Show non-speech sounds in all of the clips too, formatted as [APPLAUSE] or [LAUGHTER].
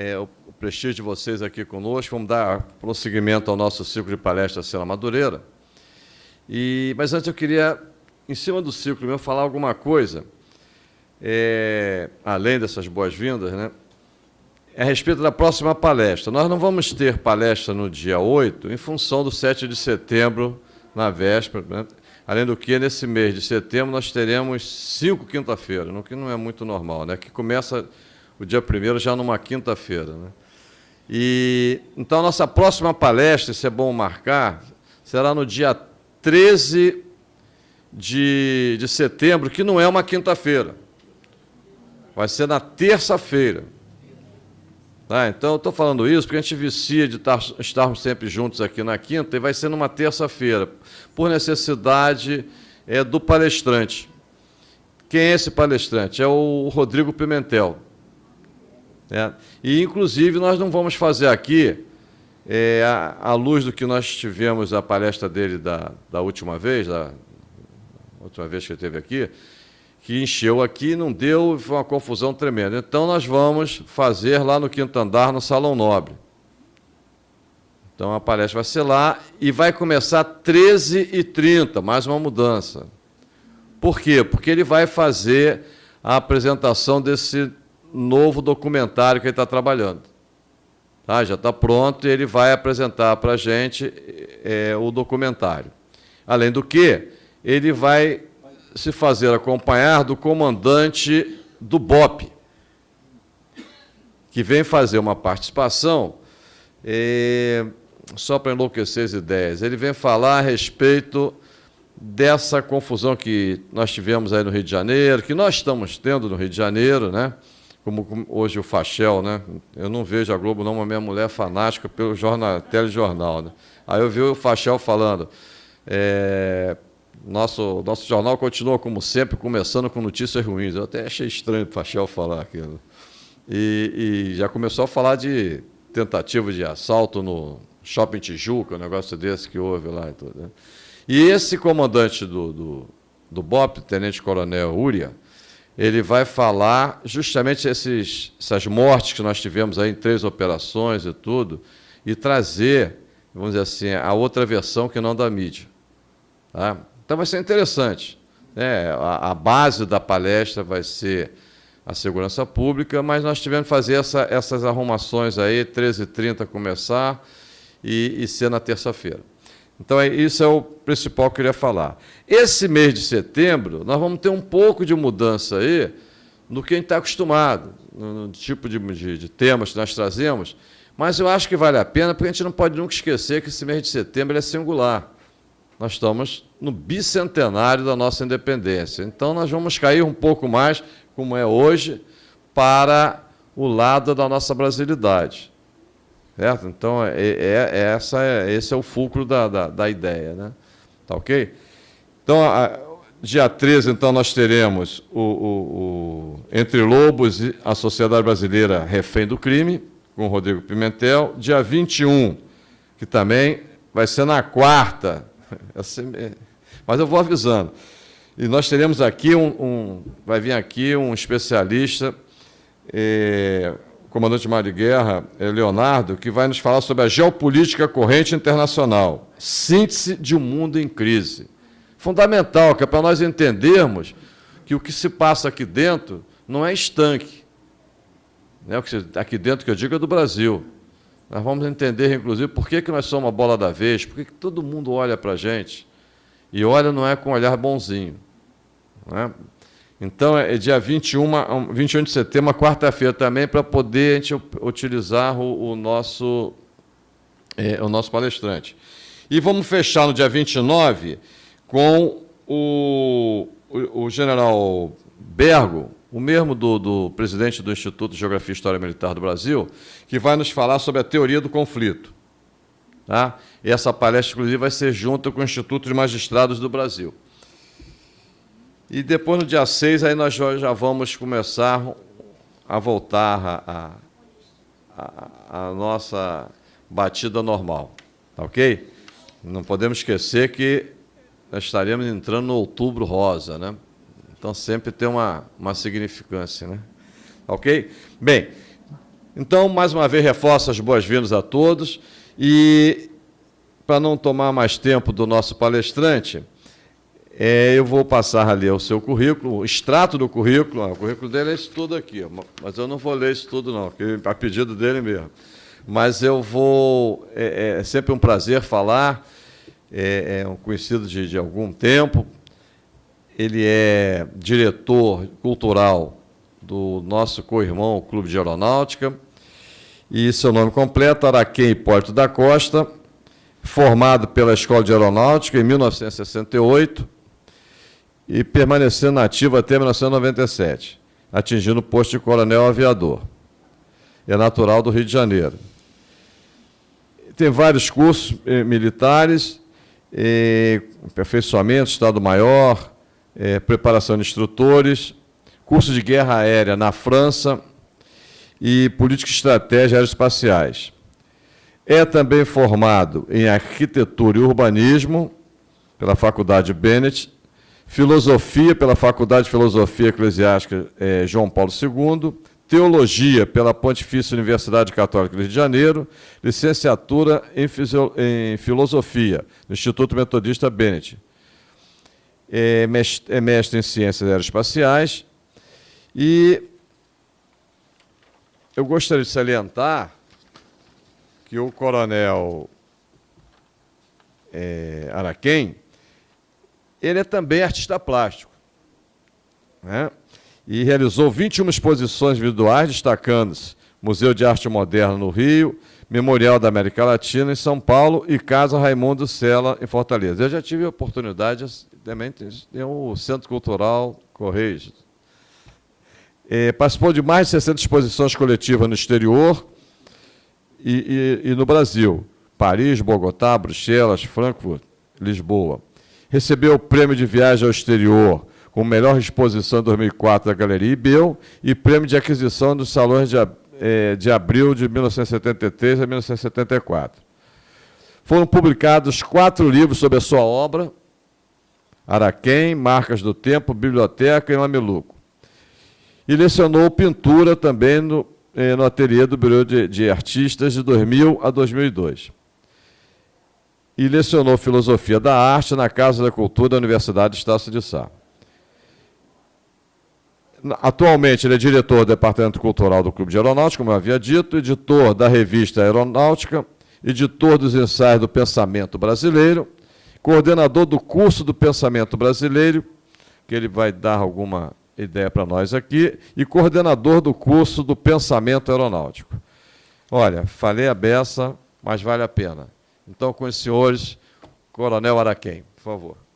é, o prestígio de vocês aqui conosco. Vamos dar prosseguimento ao nosso ciclo de palestras Sela Madureira. E, mas antes eu queria, em cima do ciclo meu, falar alguma coisa, é, além dessas boas-vindas, né, a respeito da próxima palestra. Nós não vamos ter palestra no dia 8, em função do 7 de setembro, na véspera. Né? Além do que, nesse mês de setembro, nós teremos cinco quinta-feiras, o que não é muito normal, né? que começa o dia 1 já numa quinta-feira. Né? E, então, a nossa próxima palestra, se é bom marcar, será no dia 13 de, de setembro, que não é uma quinta-feira. Vai ser na terça-feira. Tá? Então, eu estou falando isso porque a gente vicia de estar, estarmos sempre juntos aqui na quinta e vai ser numa terça-feira, por necessidade é, do palestrante. Quem é esse palestrante? É o Rodrigo Pimentel. É. E, inclusive, nós não vamos fazer aqui, é, à, luz do que nós tivemos a palestra dele da, da última vez, da última vez que ele esteve aqui, que encheu aqui, não deu, foi uma confusão tremenda. Então, nós vamos fazer lá no quinto andar, no Salão Nobre. Então, a palestra vai ser lá e vai começar às 13h30, mais uma mudança. Por quê? Porque ele vai fazer a apresentação desse novo documentário que ele está trabalhando. Tá? Já está pronto e ele vai apresentar para a gente é, o documentário. Além do que, ele vai se fazer acompanhar do comandante do BOP, que vem fazer uma participação, é, só para enlouquecer as ideias, ele vem falar a respeito dessa confusão que nós tivemos aí no Rio de Janeiro, que nós estamos tendo no Rio de Janeiro, né? Como hoje o Fachel, né? Eu não vejo a Globo não, mas minha mulher é fanática pelo jornal, telejornal, né? Aí eu vi o Fachel falando, é, nosso, nosso jornal continua, como sempre, começando com notícias ruins. Eu até achei estranho o Fachel falar aquilo. E, e, já começou a falar de tentativa de assalto no Shopping Tijuca, um negócio desse que houve lá e tudo. Né? E esse comandante do, do, do BOP, Tenente Coronel Uria, ele vai falar justamente esses, essas mortes que nós tivemos aí em três operações e tudo, e trazer, vamos dizer assim, a outra versão que não da mídia. Tá? Então vai ser interessante. Né? A, a, base da palestra vai ser a segurança pública, mas nós tivemos que fazer essa, essas arrumações aí, 13h30 começar e, e ser na terça-feira. Então, é, isso é o principal que eu queria falar. Esse mês de setembro, nós vamos ter um pouco de mudança aí no que a gente está acostumado, no, no tipo de, de, de, temas que nós trazemos, mas eu acho que vale a pena, porque a gente não pode nunca esquecer que esse mês de setembro é singular nós estamos no bicentenário da nossa independência. Então, nós vamos cair um pouco mais, como é hoje, para o lado da nossa brasilidade. Certo? Então, é, é, é essa é, esse é o fulcro da, da, da, ideia. Né? Tá ok? Então, a, dia 13, então, nós teremos o, o, o, Entre Lobos e a Sociedade Brasileira Refém do Crime, com Rodrigo Pimentel. Dia 21, que também vai ser na quarta, [LAUGHS] é. Mas eu vou avisando. E nós teremos aqui um, um vai vir aqui um especialista, é, comandante de Guerra, é, Leonardo, que vai nos falar sobre a geopolítica corrente internacional, síntese de um mundo em crise. Fundamental, que é para nós entendermos que o que se passa aqui dentro não é estanque. Né? O que aqui dentro que eu digo é do Brasil. Nós vamos entender, inclusive, por que, que nós somos a bola da vez, por que, que todo mundo olha para a gente. E olha não é com um olhar bonzinho. Né? Então, é dia 21, 21 de setembro, quarta-feira também, para poder a gente utilizar o, o nosso, é, o nosso palestrante. E vamos fechar no dia 29 com o, o, o general Bergo, o mesmo do, do, presidente do Instituto de Geografia e História Militar do Brasil, que vai nos falar sobre a teoria do conflito. Tá? E essa palestra, inclusive, vai ser junto com o Instituto de Magistrados do Brasil. E depois, no dia 6, aí nós já vamos começar a voltar a, a, a, nossa batida normal. Tá ok? Não podemos esquecer que nós estaremos entrando no outubro rosa, né? Então sempre tem uma, uma significância, né? Ok? Bem, Então, mais uma vez, reforço as boas-vindas a todos e, para não tomar mais tempo do nosso palestrante, é, eu vou passar a ler o seu currículo, o extrato do currículo. o currículo dele é isso tudo aqui, mas eu não vou ler isso tudo, não, a pedido dele mesmo. Mas eu vou. É, é sempre um prazer falar. É, é um conhecido de, de algum tempo. Ele é diretor cultural do nosso co-irmão Clube de Aeronáutica. E seu nome completo, Araquém Hipólito da Costa, formado pela Escola de Aeronáutica em 1968 e permanecendo ativo até 1997, atingindo o posto de coronel aviador. É natural do Rio de Janeiro. Tem vários cursos eh, militares, eh, aperfeiçoamento, Estado-Maior, eh, preparação de instrutores, curso de guerra aérea na França e política e estratégia aeroespaciais. É também formado em arquitetura e urbanismo pela Faculdade Bennett Filosofia pela Faculdade de Filosofia Eclesiástica eh, João Paulo II, Teologia pela Pontifícia Universidade Católica do Rio de Janeiro, licenciatura em, em Filosofia no Instituto Metodista Bennett. É mestre, é mestre em Ciências Aeroespaciais. E eu gostaria de salientar que o coronel é, Araquém, ele é também artista plástico. Né? E realizou 21 exposições individuais, destacando-se Museu de Arte Moderna no Rio, Memorial da América Latina em São Paulo e Casa Raimundo Sela em Fortaleza. Eu já tive a oportunidade, também tem o Centro Cultural Correios. É, participou de mais de 60 exposições coletivas no exterior e, e, e no Brasil. Paris, Bogotá, Bruxelas, Frankfurt, Lisboa. Recebeu o prêmio de viagem ao exterior com melhor exposição em 2004 da Galeria Ibeu e prêmio de aquisição dos salões de, é, de abril de 1973 a 1974. Foram publicados quatro livros sobre a sua obra, Araquém, Marcas do Tempo, Biblioteca e Mameluco. E lecionou pintura também no, eh, no ateliê do Bureau de, de Artistas de 2000 a 2002 e lecionou Filosofia da Arte na Casa da Cultura da Universidade de Estácio de Sá. Atualmente, ele é diretor do Departamento Cultural do Clube de Aeronáutica, como eu havia dito, editor da revista Aeronáutica, editor dos ensaios do Pensamento Brasileiro, coordenador do curso do Pensamento Brasileiro, que ele vai dar alguma ideia para nós aqui, e coordenador do curso do Pensamento Aeronáutico. Olha, falei a beça, mas vale a pena. Então, com os senhores, Coronel Araquém, por favor.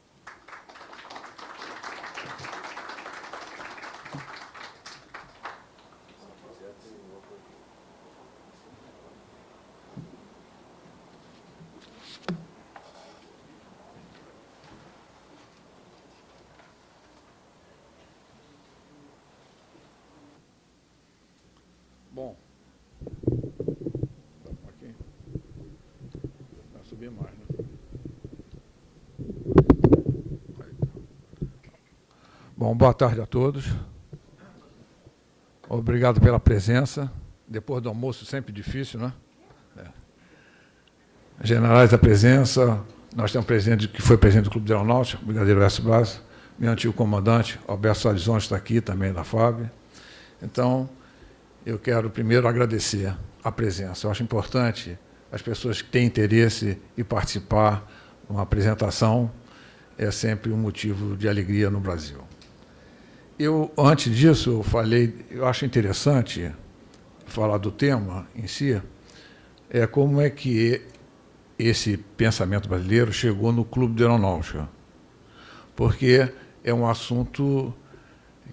Bom, boa tarde a todos. Obrigado pela presença. Depois do almoço, sempre difícil, né? É. Generais da presença, nós temos um presidente que foi presidente do Clube de Aeronáutica, o Brigadeiro West Blas, meu antigo comandante, Alberto Salizon, está aqui também da FAB. Então, eu quero primeiro agradecer a presença. Eu acho importante as pessoas que têm interesse em participar de uma apresentação, é sempre um motivo de alegria no Brasil. Eu, antes disso, eu falei, eu acho interessante falar do tema em si, é como é que esse pensamento brasileiro chegou no Clube de Aeronáutica. Porque é um assunto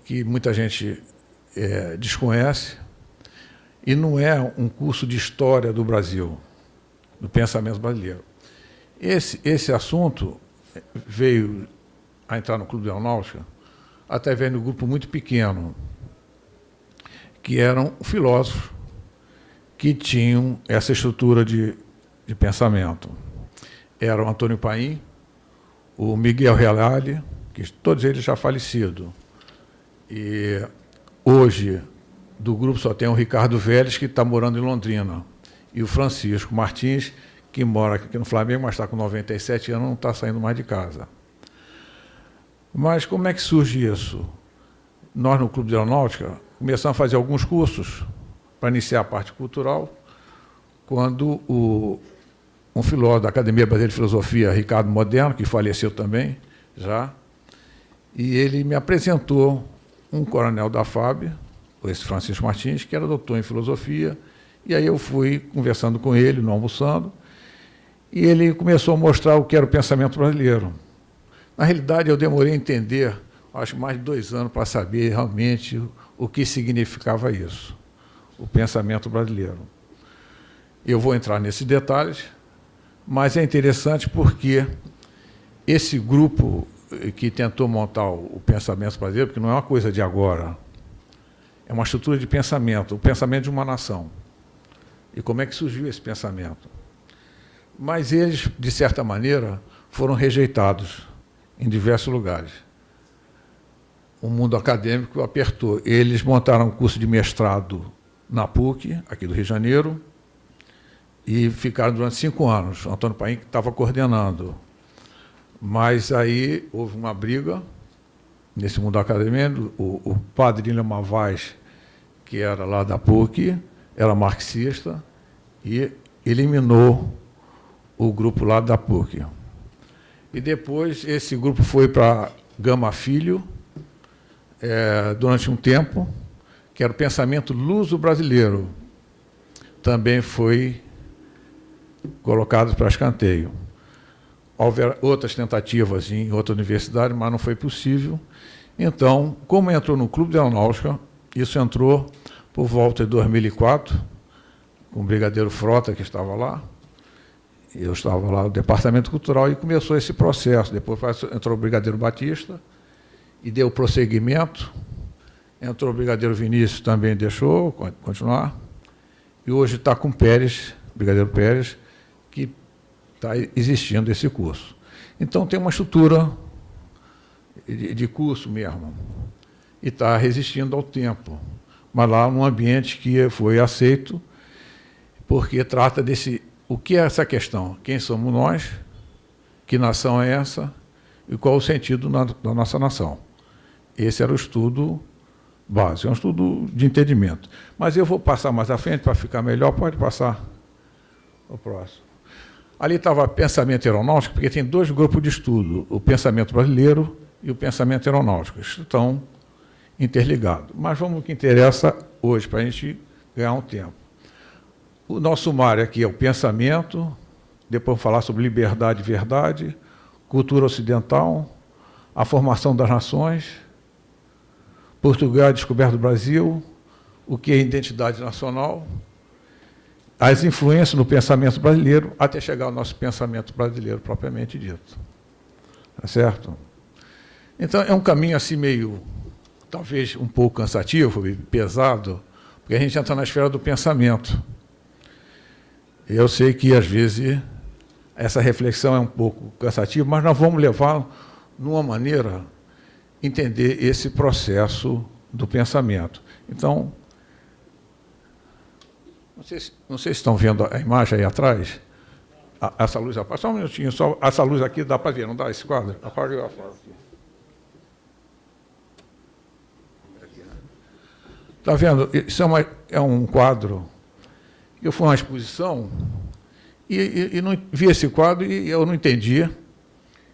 que muita gente é, desconhece e não é um curso de história do Brasil, do pensamento brasileiro. Esse, esse assunto veio a entrar no Clube de Aeronáutica através de um grupo muito pequeno, que eram filósofos que tinham essa estrutura de, de pensamento. Eram Antônio Paim, o Miguel Reale, que todos eles já falecidos. E hoje do grupo só tem o Ricardo Vélez, que está morando em Londrina, e o Francisco Martins, que mora aqui no Flamengo, mas está com 97 anos, não está saindo mais de casa. Mas como é que surge isso? Nós, no Clube de Aeronáutica, começamos a fazer alguns cursos para iniciar a parte cultural, quando o, um filósofo da Academia Brasileira de Filosofia, Ricardo Moderno, que faleceu também, já, e ele me apresentou um coronel da FAB, esse Francisco Martins, que era doutor em filosofia, e aí eu fui conversando com ele, no almoçando, e ele começou a mostrar o que era o pensamento brasileiro. Na realidade, eu demorei a entender, acho mais de dois anos, para saber realmente o que significava isso, o pensamento brasileiro. Eu vou entrar nesses detalhes, mas é interessante porque esse grupo que tentou montar o pensamento brasileiro, porque não é uma coisa de agora, é uma estrutura de pensamento, o pensamento de uma nação. E como é que surgiu esse pensamento? Mas eles, de certa maneira, foram rejeitados em diversos lugares. O mundo acadêmico apertou. Eles montaram um curso de mestrado na PUC, aqui do Rio de Janeiro, e ficaram durante cinco anos. O Antônio Paim estava coordenando. Mas aí houve uma briga nesse mundo acadêmico. O, o padre Lima Mavaz, que era lá da PUC, era marxista, e eliminou o grupo lá da PUC. E depois esse grupo foi para Gama Filho, é, durante um tempo, que era o pensamento luso-brasileiro. Também foi colocado para escanteio. Houve outras tentativas em outra universidade, mas não foi possível. Então, como entrou no Clube de Aeronáutica, isso entrou por volta de 2004, com o Brigadeiro Frota, que estava lá, eu estava lá no Departamento Cultural e começou esse processo. Depois entrou o Brigadeiro Batista e deu prosseguimento. Entrou o Brigadeiro Vinícius, também deixou continuar. E hoje está com Pérez, Brigadeiro Pérez, que está existindo esse curso. Então, tem uma estrutura de curso mesmo. E está resistindo ao tempo. Mas lá num ambiente que foi aceito, porque trata desse o que é essa questão? Quem somos nós? Que nação é essa? E qual o sentido da nossa nação? Esse era o estudo básico, é um estudo de entendimento. Mas eu vou passar mais à frente para ficar melhor, pode passar o próximo. Ali estava pensamento aeronáutico, porque tem dois grupos de estudo, o pensamento brasileiro e o pensamento aeronáutico. Estão interligados. Mas vamos ao que interessa hoje, para a gente ganhar um tempo. O nosso sumário aqui é o pensamento, depois falar sobre liberdade e verdade, cultura ocidental, a formação das nações, Portugal, a descoberta do Brasil, o que é identidade nacional, as influências no pensamento brasileiro, até chegar ao nosso pensamento brasileiro propriamente dito. Tá certo? Então, é um caminho assim meio, talvez um pouco cansativo, pesado, porque a gente entra na esfera do pensamento. Eu sei que, às vezes, essa reflexão é um pouco cansativa, mas nós vamos levar, numa maneira, entender esse processo do pensamento. Então, não sei, se, não sei se estão vendo a imagem aí atrás. A, essa luz, só um minutinho, só, essa luz aqui dá para ver, não dá esse quadro? Apaga Está vendo? Isso é, uma, é um quadro eu fui a uma exposição e, e, e, não vi esse quadro e eu não entendia.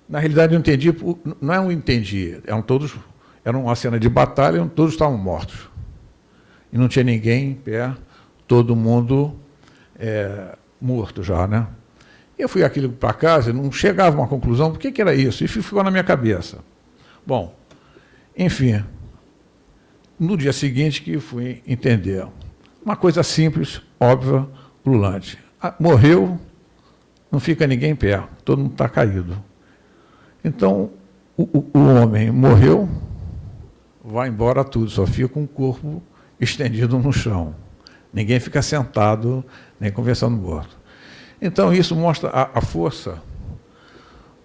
Na realidade, eu entendi, não é um entendi, eram todos, era uma cena de batalha, todos estavam mortos. E não tinha ninguém em pé, todo mundo é, morto já, né? Eu fui aquilo para casa, não chegava a uma conclusão, por que, que era isso? E ficou na minha cabeça. Bom, enfim, no dia seguinte que fui entender. Uma coisa simples, óbvia, ululante. Ah, morreu, não fica ninguém em pé, todo mundo está caído. Então, o, o, homem morreu, vai embora tudo, só fica um corpo estendido no chão. Ninguém fica sentado, nem conversando morto. Então, isso mostra a, a força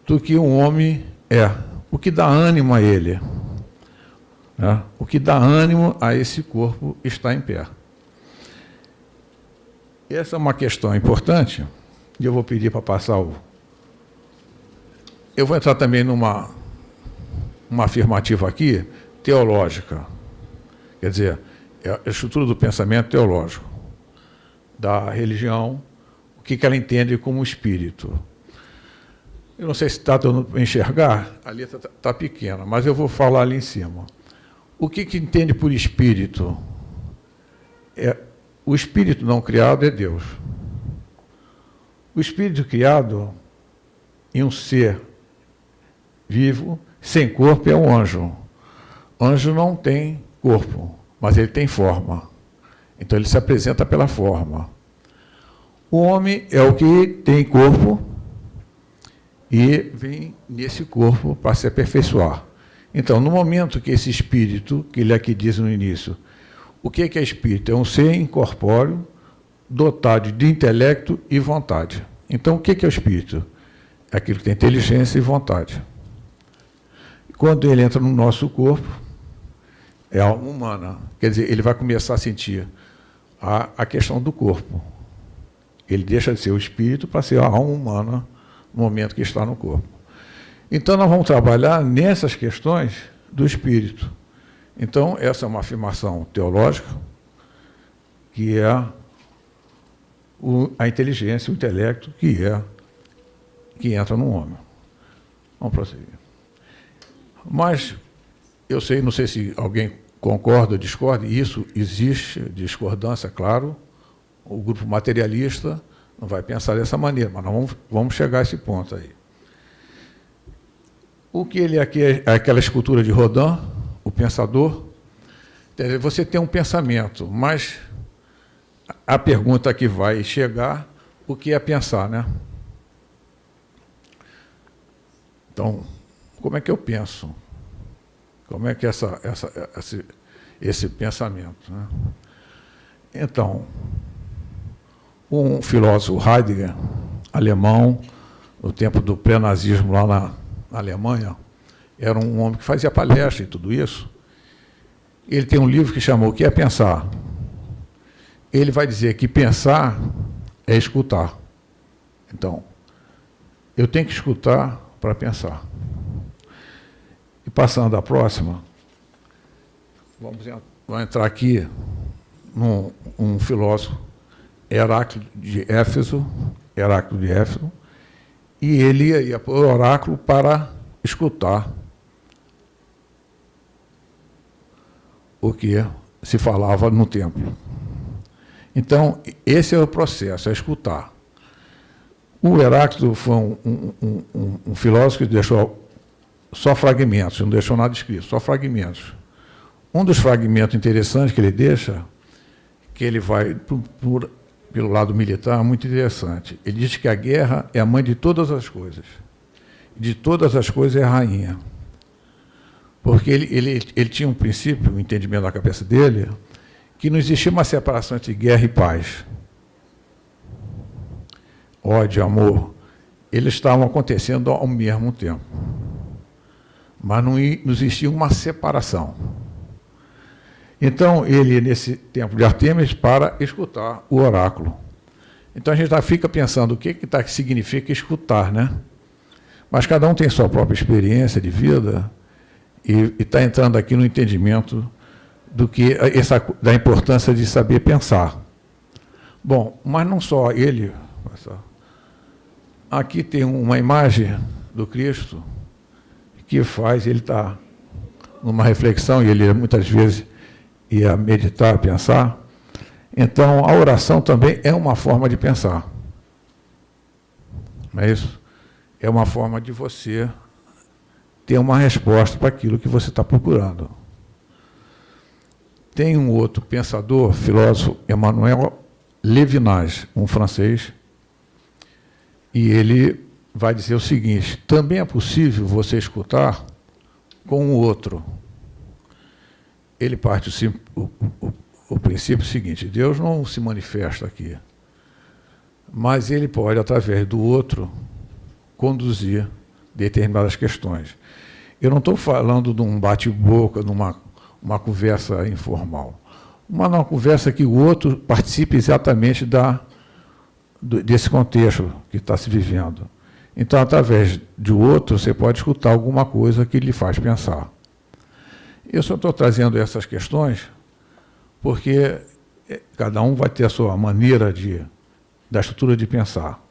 do que um homem é, o que dá ânimo a ele. Né? O que dá ânimo a esse corpo estar em pé. Essa é uma questão importante, e eu vou pedir para passar o. Eu vou entrar também numa uma afirmativa aqui teológica. Quer dizer, é a estrutura do pensamento teológico, da religião, o que ela entende como espírito. Eu não sei se está dando para enxergar, a letra está tá pequena, mas eu vou falar ali em cima. O que, que entende por espírito? É, o espírito não criado é Deus. O espírito criado em um ser vivo, sem corpo, é um anjo. Anjo não tem corpo, mas ele tem forma. Então ele se apresenta pela forma. O homem é o que tem corpo e vem nesse corpo para se aperfeiçoar. Então, no momento que esse espírito, que ele aqui diz no início, o que é espírito? É um ser incorpóreo, dotado de intelecto e vontade. Então, o que é o espírito? É aquilo que tem inteligência e vontade. Quando ele entra no nosso corpo, é alma humana. Quer dizer, ele vai começar a sentir a, a questão do corpo. Ele deixa de ser o espírito para ser a alma humana no momento que está no corpo. Então, nós vamos trabalhar nessas questões do espírito. Então, essa é uma afirmação teológica, que é o, a inteligência, o intelecto, que é que entra no homem. Vamos prosseguir. Mas eu sei, não sei se alguém concorda ou discorda, isso existe discordância, claro. O grupo materialista não vai pensar dessa maneira, mas nós vamos, vamos chegar a esse ponto aí. O que ele aqui é, é aquela escultura de Rodin, o pensador. Você tem um pensamento, mas a pergunta que vai chegar, o que é pensar, né? Então, como é que eu penso? Como é que essa, essa, esse, esse pensamento? Né? Então, um filósofo Heidegger, alemão, no tempo do pré-nazismo lá na, Alemanha, era um homem que fazia palestra e tudo isso. Ele tem um livro que chamou O que é pensar? Ele vai dizer que pensar é escutar. Então, eu tenho que escutar para pensar. E passando à próxima, vamos, entrar aqui num um filósofo, Heráclito de Éfeso, Heráclito de Éfeso, e ele ia para o oráculo para escutar o que se falava no templo. Então, esse é o processo, é escutar. O Heráclito foi um, um, um, um, filósofo que deixou só fragmentos, não deixou nada escrito, só fragmentos. Um dos fragmentos interessantes que ele deixa, que ele vai por, por, pelo lado militar, muito interessante. Ele diz que a guerra é a mãe de todas as coisas. De todas as coisas é a rainha. Porque ele, ele, ele tinha um princípio, um entendimento na cabeça dele, que não existia uma separação entre guerra e paz. Ódio, amor, eles estavam acontecendo ao mesmo tempo. Mas não, existia uma separação. Então, ele, nesse tempo de Artemis, para escutar o oráculo. Então, a gente fica pensando o que, que, tá, que significa escutar, né? Mas cada um tem sua própria experiência de vida, e está entrando aqui no entendimento do que essa, da importância de saber pensar. Bom, mas não só ele. Aqui tem uma imagem do Cristo que faz, ele está numa reflexão, e ele muitas vezes ia meditar, pensar. Então, a oração também é uma forma de pensar. Não é isso? É uma forma de você ter uma resposta para aquilo que você está procurando. Tem um outro pensador, filósofo, Emmanuel Levinas, um francês, e ele vai dizer o seguinte: também é possível você escutar com o outro. Ele parte o, o, o princípio seguinte: Deus não se manifesta aqui, mas ele pode, através do outro, conduzir determinadas questões. Eu não estou falando de um bate-boca, de uma uma conversa informal. Uma, uma conversa que o outro participe exatamente da, desse contexto que está se vivendo. Então, através de outro, você pode escutar alguma coisa que lhe faz pensar. Eu só estou trazendo essas questões porque é, cada um vai ter a sua maneira de, da estrutura de pensar.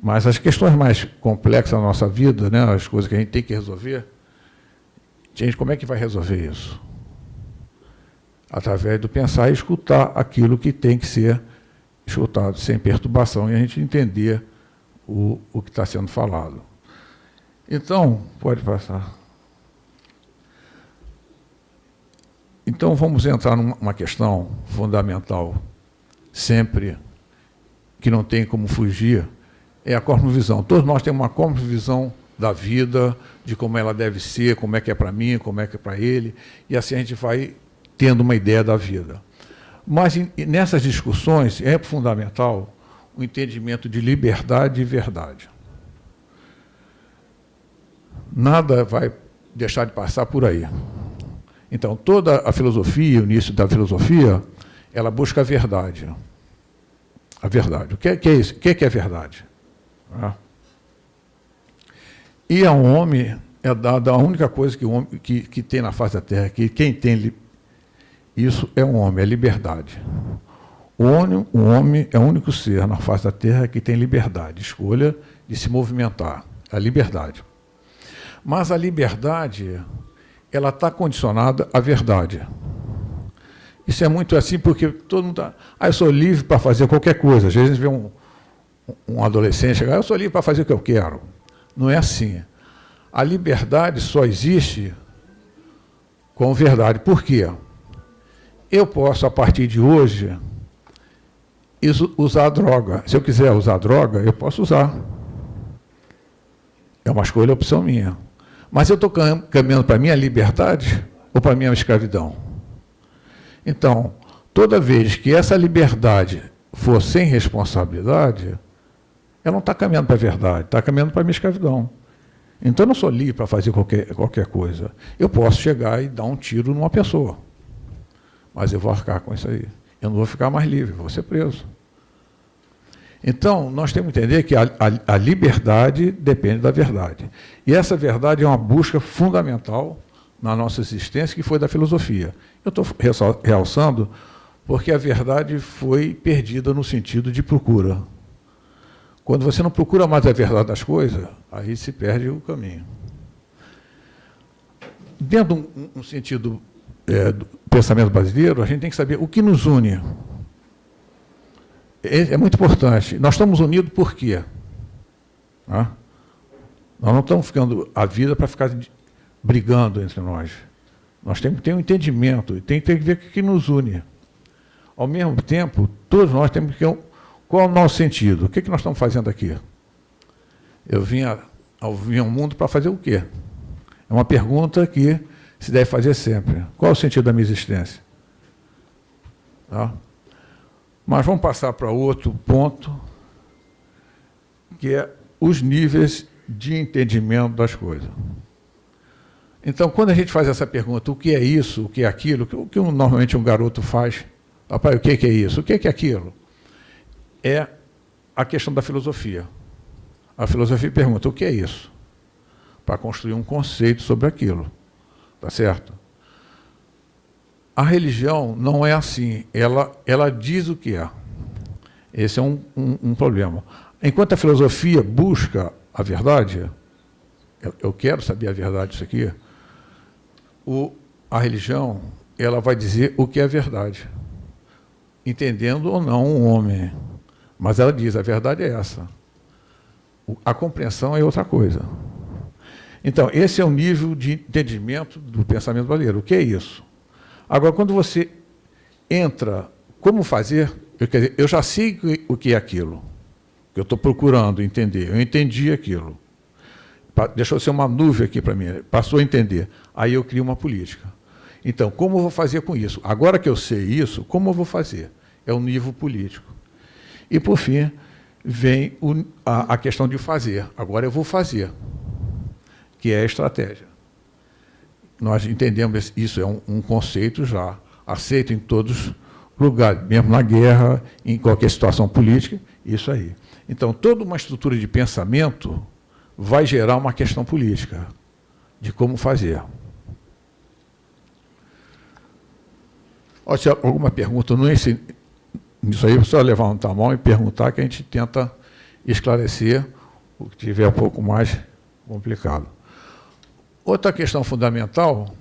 Mas as questões mais complexas da nossa vida, né, as coisas que a gente tem que resolver, gente, como é que vai resolver isso? Através do pensar e escutar aquilo que tem que ser escutado sem perturbação e a gente entender o, o que está sendo falado. Então, pode passar. Então, vamos entrar numa questão fundamental, sempre, que não tem como fugir, é a cosmovisão. Todos nós temos uma cosmovisão da vida, de como ela deve ser, como é que é para mim, como é que é para ele, e assim a gente vai tendo uma ideia da vida. Mas nessas discussões é fundamental o entendimento de liberdade e verdade. Nada vai deixar de passar por aí. Então, toda a filosofia, o início da filosofia, ela busca a verdade. A verdade. O que é, que é isso? O que é, que é verdade? Ah. E ao homem é dada a única coisa que, o homem, que, que tem na face da terra, que quem tem isso é um homem, é liberdade. O homem, o homem é o único ser na face da terra que tem liberdade, escolha de se movimentar, a liberdade. Mas a liberdade, ela está condicionada à verdade. Isso é muito assim porque todo mundo está... Ah, eu sou livre para fazer qualquer coisa. Às vezes a gente vê um, um adolescente chegar, eu sou livre para fazer o que eu quero. Não é assim. A liberdade só existe com verdade. Por quê? Eu posso, a partir de hoje, usar droga. Se eu quiser usar droga, eu posso usar. É uma escolha, opção minha. Mas eu estou caminhando para a minha liberdade ou para a minha escravidão? Então, toda vez que essa liberdade for sem responsabilidade, ela não está caminhando para a verdade, está caminhando para a minha escravidão. Então, eu não sou livre para fazer qualquer, qualquer coisa. Eu posso chegar e dar um tiro numa pessoa, mas eu vou arcar com isso aí. Eu não vou ficar mais livre, vou ser preso. Então, nós temos que entender que a, a, a, liberdade depende da verdade. E essa verdade é uma busca fundamental na nossa existência, que foi da filosofia. Eu estou realçando porque a verdade foi perdida no sentido de procura. Quando você não procura mais a verdade das coisas, aí se perde o caminho. Dentro de um, um sentido é, do pensamento brasileiro, a gente tem que saber o que nos une. É, é muito importante. Nós estamos unidos por quê? Nós não estamos ficando a vida para ficar brigando entre nós. Nós temos que ter um entendimento, tem que ver o que nos une. Ao mesmo tempo, todos nós temos que... Qual é o nosso sentido? O que, é que nós estamos fazendo aqui? Eu vim, ao, vim ao mundo para fazer o quê? É uma pergunta que se deve fazer sempre. Qual é o sentido da minha existência? Tá? Mas vamos passar para outro ponto, que é os níveis de entendimento das coisas. Então, quando a gente faz essa pergunta, o que é isso, o que é aquilo, o que normalmente um garoto faz, papai, o que é isso, o que é aquilo? É a questão da filosofia. A filosofia pergunta, o que é isso? Para construir um conceito sobre aquilo. Tá certo? A religião não é assim, ela, ela diz o que é. Esse é um, um, um problema. Enquanto a filosofia busca a verdade, eu, quero saber a verdade disso aqui, o, a religião ela vai dizer o que é verdade, entendendo ou não um homem. Mas ela diz, a verdade é essa. A compreensão é outra coisa. Então, esse é o nível de entendimento do pensamento brasileiro. O que é isso? Agora, quando você entra, como fazer? Eu, quer dizer, eu já sei o que é aquilo, que eu estou procurando entender. Eu entendi aquilo. Deixou ser uma nuvem aqui para mim, passou a entender. Aí eu crio uma política. Então, como eu vou fazer com isso? Agora que eu sei isso, como eu vou fazer? É o nível político. E, por fim, vem o, a, a questão de fazer. Agora eu vou fazer, que é a estratégia. nós entendemos isso é um, um conceito já aceito em todos os lugares, mesmo na guerra, em qualquer situação política, isso aí. Então, toda uma estrutura de pensamento vai gerar uma questão política de como fazer. Ó, se alguma pergunta não nisso aí, é só levantar a mão e perguntar que a gente tenta esclarecer o que tiver um pouco mais complicado. Outra questão fundamental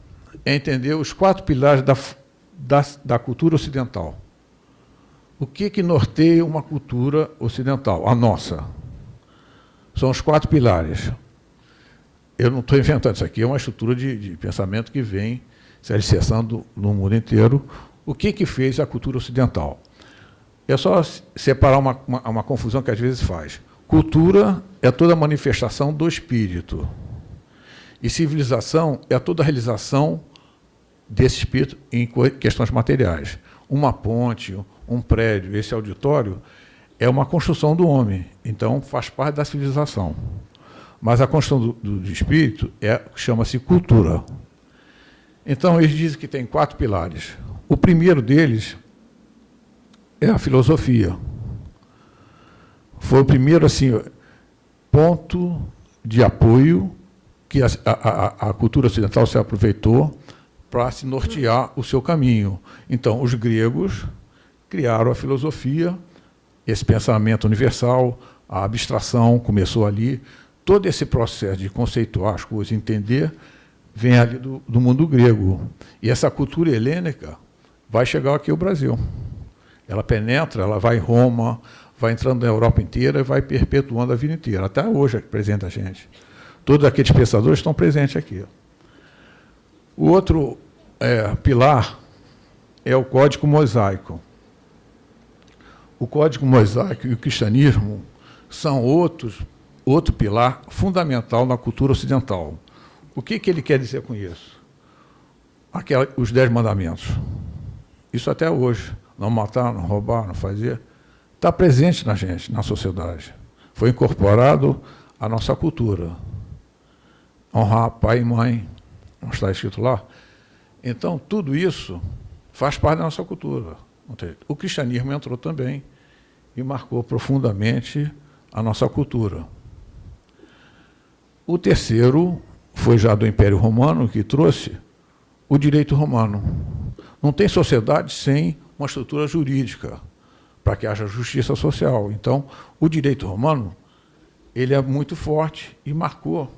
é entender os quatro pilares da, da, da cultura ocidental. O que, que norteia uma cultura ocidental? A nossa. São os quatro pilares. Eu não estou inventando isso aqui, é uma estrutura de, de pensamento que vem se alicerçando no mundo inteiro. O que, que fez a cultura ocidental? É só separar uma, uma, uma confusão que às vezes faz. Cultura é toda manifestação do espírito. E civilização é toda realização desse espírito em questões materiais. Uma ponte, um prédio, esse auditório, é uma construção do homem, então faz parte da civilização. Mas a construção do, do, do espírito é chama-se cultura. Então, eles dizem que tem quatro pilares. O primeiro deles é a filosofia. Foi o primeiro assim, ponto de apoio que a, a, a cultura ocidental se aproveitou para se nortear o seu caminho. Então, os gregos criaram a filosofia, esse pensamento universal, a abstração começou ali. Todo esse processo de conceituar as coisas, entender, vem ali do, do mundo grego. E essa cultura helênica vai chegar aqui ao Brasil. Ela penetra, ela vai em Roma, vai entrando na Europa inteira e vai perpetuando a vida inteira. Até hoje é presente a gente. Todos aqueles pensadores estão presentes aqui. O outro é, pilar é o Código Mosaico. O Código Mosaico e o cristianismo são outros, outro pilar fundamental na cultura ocidental. O que, que ele quer dizer com isso? Aquela, os Dez Mandamentos. Isso até hoje. Não matar, não roubar, não fazer. Está presente na gente, na sociedade. Foi incorporado à nossa cultura honrar pai e mãe, não está escrito lá. Então, tudo isso faz parte da nossa cultura. O cristianismo entrou também e marcou profundamente a nossa cultura. O terceiro foi já do Império Romano, que trouxe o direito romano. Não tem sociedade sem uma estrutura jurídica para que haja justiça social. Então, o direito romano ele é muito forte e marcou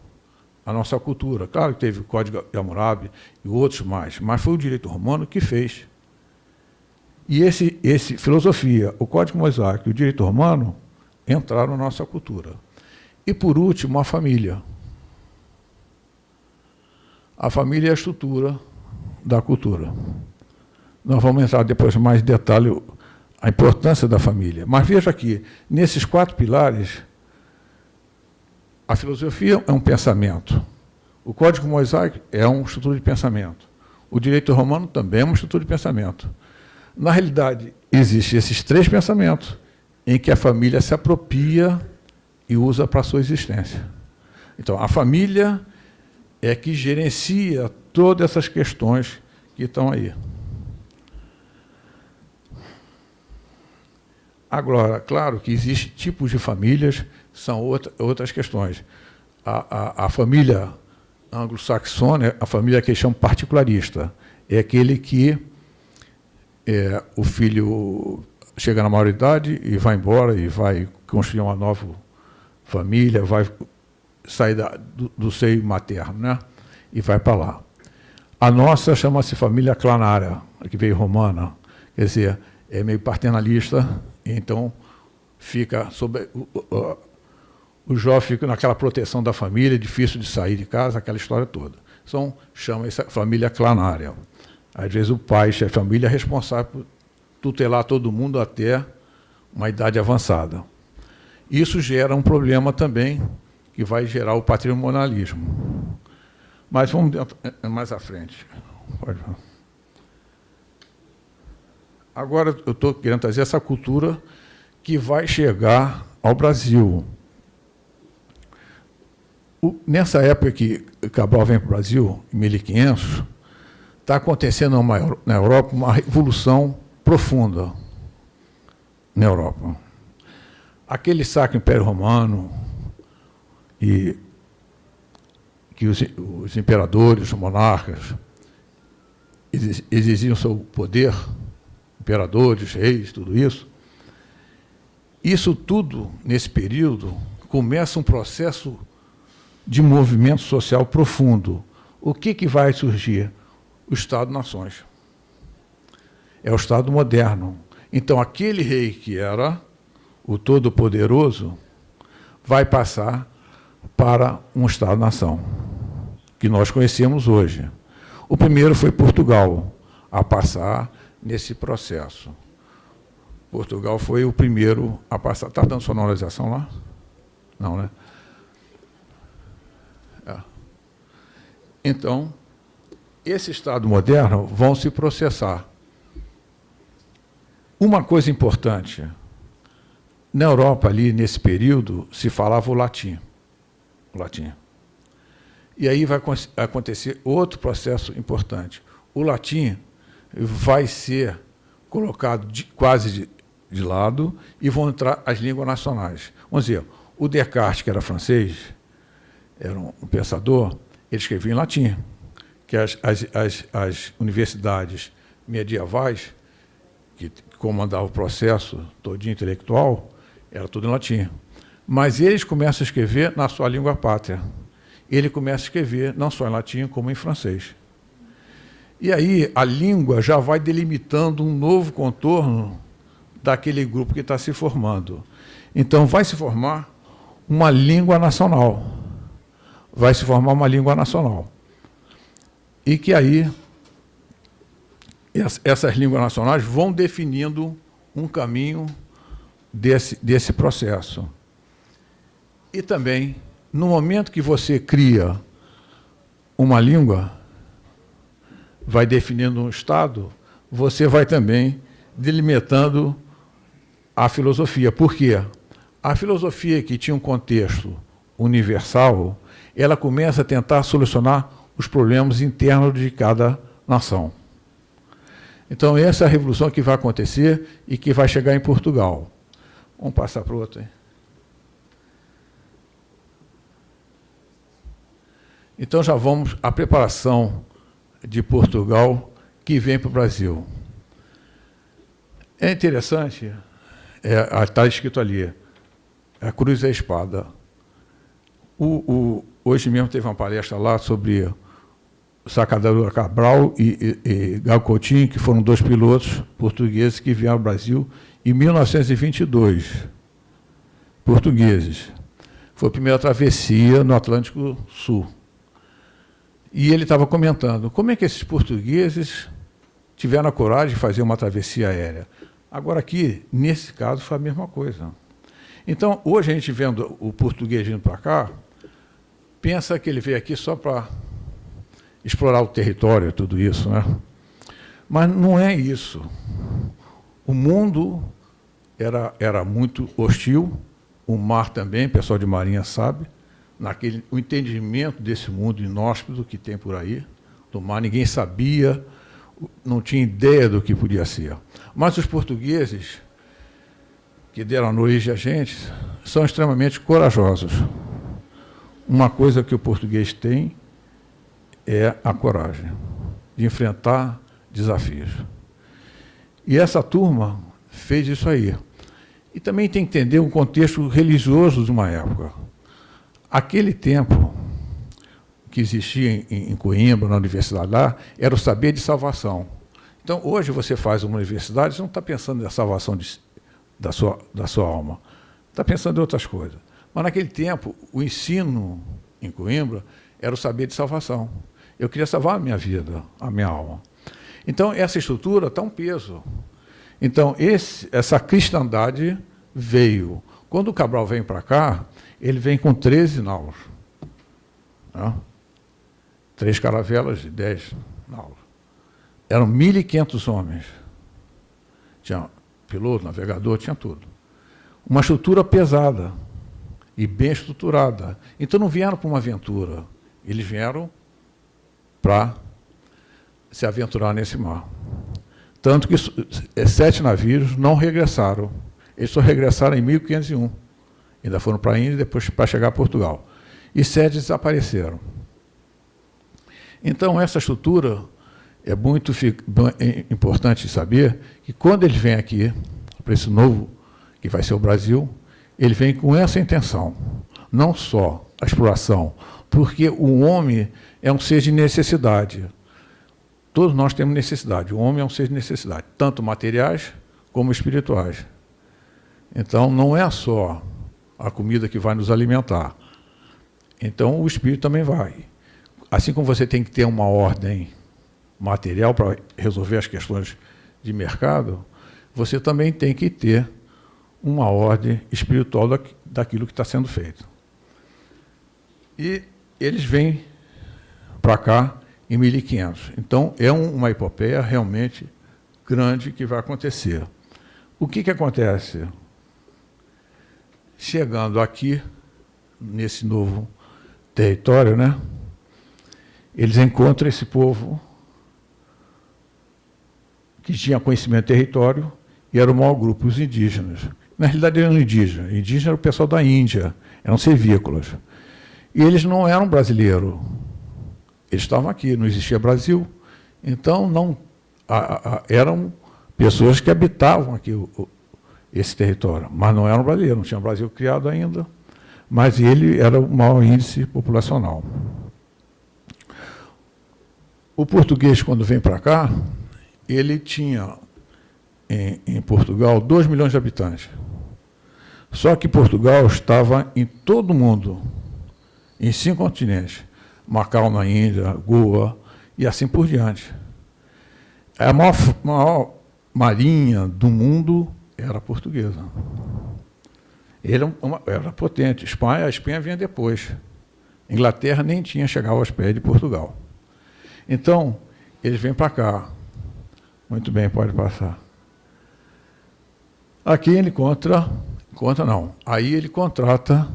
a nossa cultura. Claro que teve o Código de Hammurabi e outros mais, mas foi o direito romano que fez. E esse, esse filosofia, o Código Mosaico e o direito romano entraram na nossa cultura. E, por último, a família. A família é a estrutura da cultura. Nós vamos entrar depois mais em detalhe a importância da família. Mas veja aqui, nesses quatro pilares, a filosofia é um pensamento. O Código Mosaico é uma estrutura de pensamento. O direito romano também é uma estrutura de pensamento. Na realidade, existem esses três pensamentos em que a família se apropria e usa para a sua existência. Então, a família é que gerencia todas essas questões que estão aí. Agora, claro que existem tipos de famílias são outra, outras questões. A, a, a família anglo-saxônia, a família que eles chamam particularista, é aquele que é, o filho chega na maioridade e vai embora e vai construir uma nova família, vai sair da, do, do, seio materno, né? e vai para lá. A nossa chama-se família clanária, que veio romana, quer dizer, é meio paternalista, então fica sob o jovem fica naquela proteção da família, difícil de sair de casa, aquela história toda. Então, chama essa família clanária. Às vezes o pai, de família, é responsável por tutelar todo mundo até uma idade avançada. Isso gera um problema também, que vai gerar o patrimonialismo. Mas vamos mais à frente. Agora eu estou querendo trazer essa cultura que vai chegar ao Brasil o, nessa época que Cabral vem para o Brasil, em 1500, está acontecendo uma, na Europa uma revolução profunda na Europa. Aquele Sacro Império Romano e que os, os imperadores, os monarcas, exigiam seu poder, imperadores, reis, tudo isso. Isso tudo, nesse período, começa um processo de movimento social profundo. O que, que vai surgir? O Estado-nações. É o Estado moderno. Então, aquele rei que era o Todo-Poderoso vai passar para um Estado-nação, que nós conhecemos hoje. O primeiro foi Portugal, a passar nesse processo. Portugal foi o primeiro a passar. Está dando sonorização lá? Não, né? É. Então, esse Estado moderno vão se processar. Uma coisa importante, na Europa, ali, nesse período, se falava o latim. O latim. E aí vai acontecer outro processo importante. O latim vai ser colocado de, quase de, de, lado e vão entrar as línguas nacionais. Vamos dizer, o Descartes, que era francês, era um, um pensador, ele escrevia em latim, que as, as, as, as universidades medievais, que comandavam o processo todo intelectual, era tudo em latim. Mas eles começam a escrever na sua língua pátria ele começa a escrever não só em latim, como em francês. E aí a língua já vai delimitando um novo contorno daquele grupo que está se formando. Então vai se formar uma língua nacional. Vai se formar uma língua nacional. E que aí essas línguas nacionais vão definindo um caminho desse, desse processo. E também no momento que você cria uma língua, vai definindo um Estado, você vai também delimitando a filosofia. Por quê? A filosofia que tinha um contexto universal, ela começa a tentar solucionar os problemas internos de cada nação. Então, essa é a revolução que vai acontecer e que vai chegar em Portugal. Vamos passar para o outro. Hein? Então já vamos à preparação de Portugal que vem para o Brasil. É interessante, é, está escrito ali, a cruz e a espada. O, o, hoje mesmo teve uma palestra lá sobre Sacadura Cabral e, e, e Gal Coutinho, que foram dois pilotos portugueses que vieram ao Brasil em 1922. Portugueses. Foi a primeira travessia no Atlântico Sul. E ele estava comentando, como é que esses portugueses tiveram a coragem de fazer uma travessia aérea? Agora aqui, nesse caso, foi a mesma coisa. Então, hoje a gente vendo o português vindo para cá, pensa que ele veio aqui só para explorar o território, tudo isso, né? Mas não é isso. O mundo era, era muito hostil, o mar também, o pessoal de marinha sabe, naquele, o entendimento desse mundo inóspito que tem por aí, do mar, ninguém sabia, não tinha ideia do que podia ser. Mas os portugueses, que deram origem a gente, são extremamente corajosos. Uma coisa que o português tem é a coragem de enfrentar desafios. E essa turma fez isso aí. E também tem que entender o contexto religioso de uma época. Aquele tempo que existia em, em Coimbra, na universidade lá, era o saber de salvação. Então, hoje você faz uma universidade, você não está pensando na salvação de, da, sua, da sua alma. Está pensando em outras coisas. Mas, naquele tempo, o ensino em Coimbra era o saber de salvação. Eu queria salvar a minha vida, a minha alma. Então, essa estrutura está um peso. Então, esse, essa cristandade veio. Quando o Cabral vem para cá, ele vem com 13 naus. Né? Três caravelas e 10 naus. Eram 1.500 homens. Tinha piloto, navegador, tinha tudo. Uma estrutura pesada. e bem estruturada. Então não vieram para uma aventura, eles vieram para se aventurar nesse mar. Tanto que sete navios não regressaram. Eles só regressaram em 1501. Ainda foram para a Índia e depois para chegar a Portugal. E sete desapareceram. Então, essa estrutura é muito é importante saber que quando eles vêm aqui, para esse novo, que vai ser o Brasil, ele vem com essa intenção. Não só a exploração, porque o homem é um ser de necessidade. Todos nós temos necessidade. O homem é um ser de necessidade, tanto materiais como espirituais. Então, não é só a comida que vai nos alimentar. Então, o espírito também vai. Assim como você tem que ter uma ordem material para resolver as questões de mercado, você também tem que ter uma ordem espiritual daquilo que está sendo feito. E eles vêm para cá em 1500. Então, é uma epopeia realmente grande que vai acontecer. O que, que acontece? Chegando aqui, nesse novo território, né, eles encontram esse povo que tinha conhecimento do território e era o maior grupo, os indígenas. Na realidade, eram indígenas. Indígena era o pessoal da Índia, eram servícolas. E eles não eram brasileiros. Eles estavam aqui, não existia Brasil. Então, não a, a, eram pessoas que habitavam aqui o, esse território, mas não eram brasileiros, não tinha Brasil criado ainda, mas ele era o maior índice populacional. O português, quando vem para cá, ele tinha em, em Portugal 2 milhões de habitantes. Só que Portugal estava em todo o mundo, em cinco continentes. Macau na Índia, Goa e assim por diante. A maior, maior marinha do mundo era portuguesa. Ele era, uma, era potente. Espanha, a Espanha vinha depois. Inglaterra nem tinha chegado aos pés de Portugal. Então, eles vêm para cá. Muito bem, pode passar. Aqui ele encontra, conta não, aí ele contrata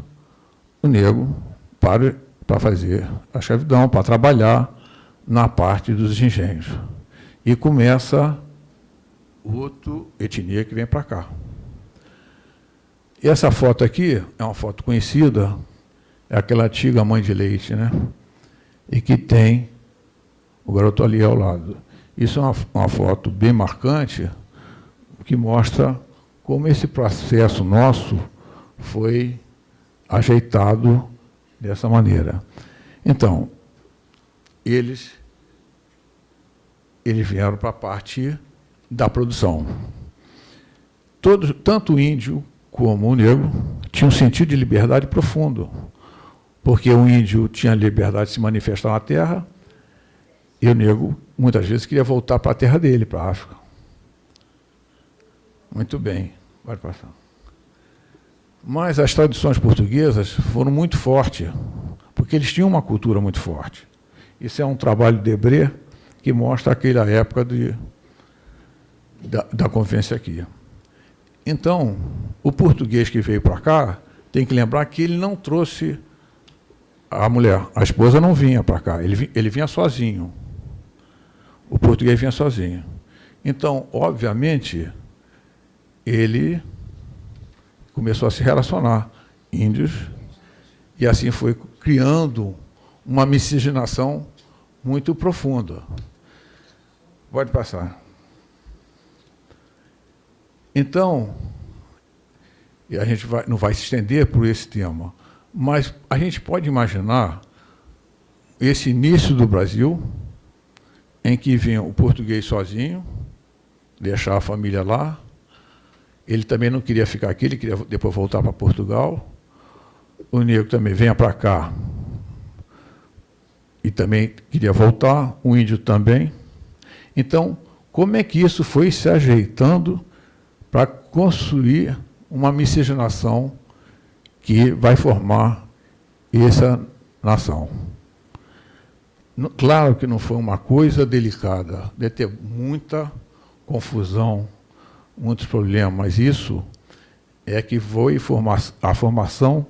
o negro para, para fazer a escravidão, para trabalhar na parte dos engenhos. E começa outra etnia que vem para cá. E essa foto aqui é uma foto conhecida, é aquela antiga mãe de leite, né? E que tem o garoto ali ao lado. Isso é uma, uma foto bem marcante, que mostra como esse processo nosso foi ajeitado dessa maneira. Então, eles, eles vieram para a parte da produção. Todos, tanto o índio como o negro tinham um sentido de liberdade profundo, porque o índio tinha liberdade de se manifestar na terra e o negro, muitas vezes, queria voltar para a terra dele, para a África. Muito bem. Pode passar. Mas as tradições portuguesas foram muito fortes, porque eles tinham uma cultura muito forte. Isso é um trabalho de Debré que mostra aquela época de, da, da convivência aqui. Então, o português que veio para cá tem que lembrar que ele não trouxe a mulher, a esposa não vinha para cá, ele, ele vinha sozinho. O português vinha sozinho. Então, obviamente, ele começou a se relacionar, índios, e assim foi criando uma miscigenação muito profunda. Pode passar. Então, e a gente vai, não vai se estender por esse tema, mas a gente pode imaginar esse início do Brasil, em que vinha o português sozinho, deixar a família lá, ele também não queria ficar aqui, ele queria depois voltar para Portugal. O negro também venha para cá e também queria voltar, o índio também. Então, como é que isso foi se ajeitando para construir uma miscigenação que vai formar essa nação? Claro que não foi uma coisa delicada, deve ter muita confusão, muitos problemas, mas isso é que foi a formação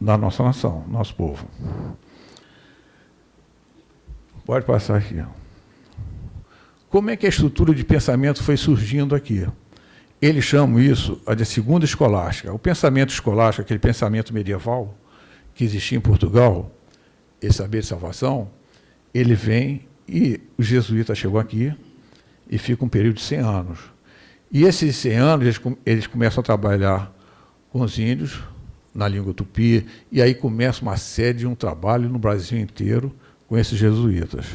da nossa nação, nosso povo. Pode passar aqui. Como é que a estrutura de pensamento foi surgindo aqui? Eles chamam isso de segunda escolástica. O pensamento escolástico, aquele pensamento medieval que existia em Portugal, esse saber de salvação, ele vem e o jesuíta chegou aqui e fica um período de 100 anos. E esses 100 anos, eles, eles começam a trabalhar com os índios, na língua tupi, e aí começa uma série de um trabalho no Brasil inteiro com esses jesuítas.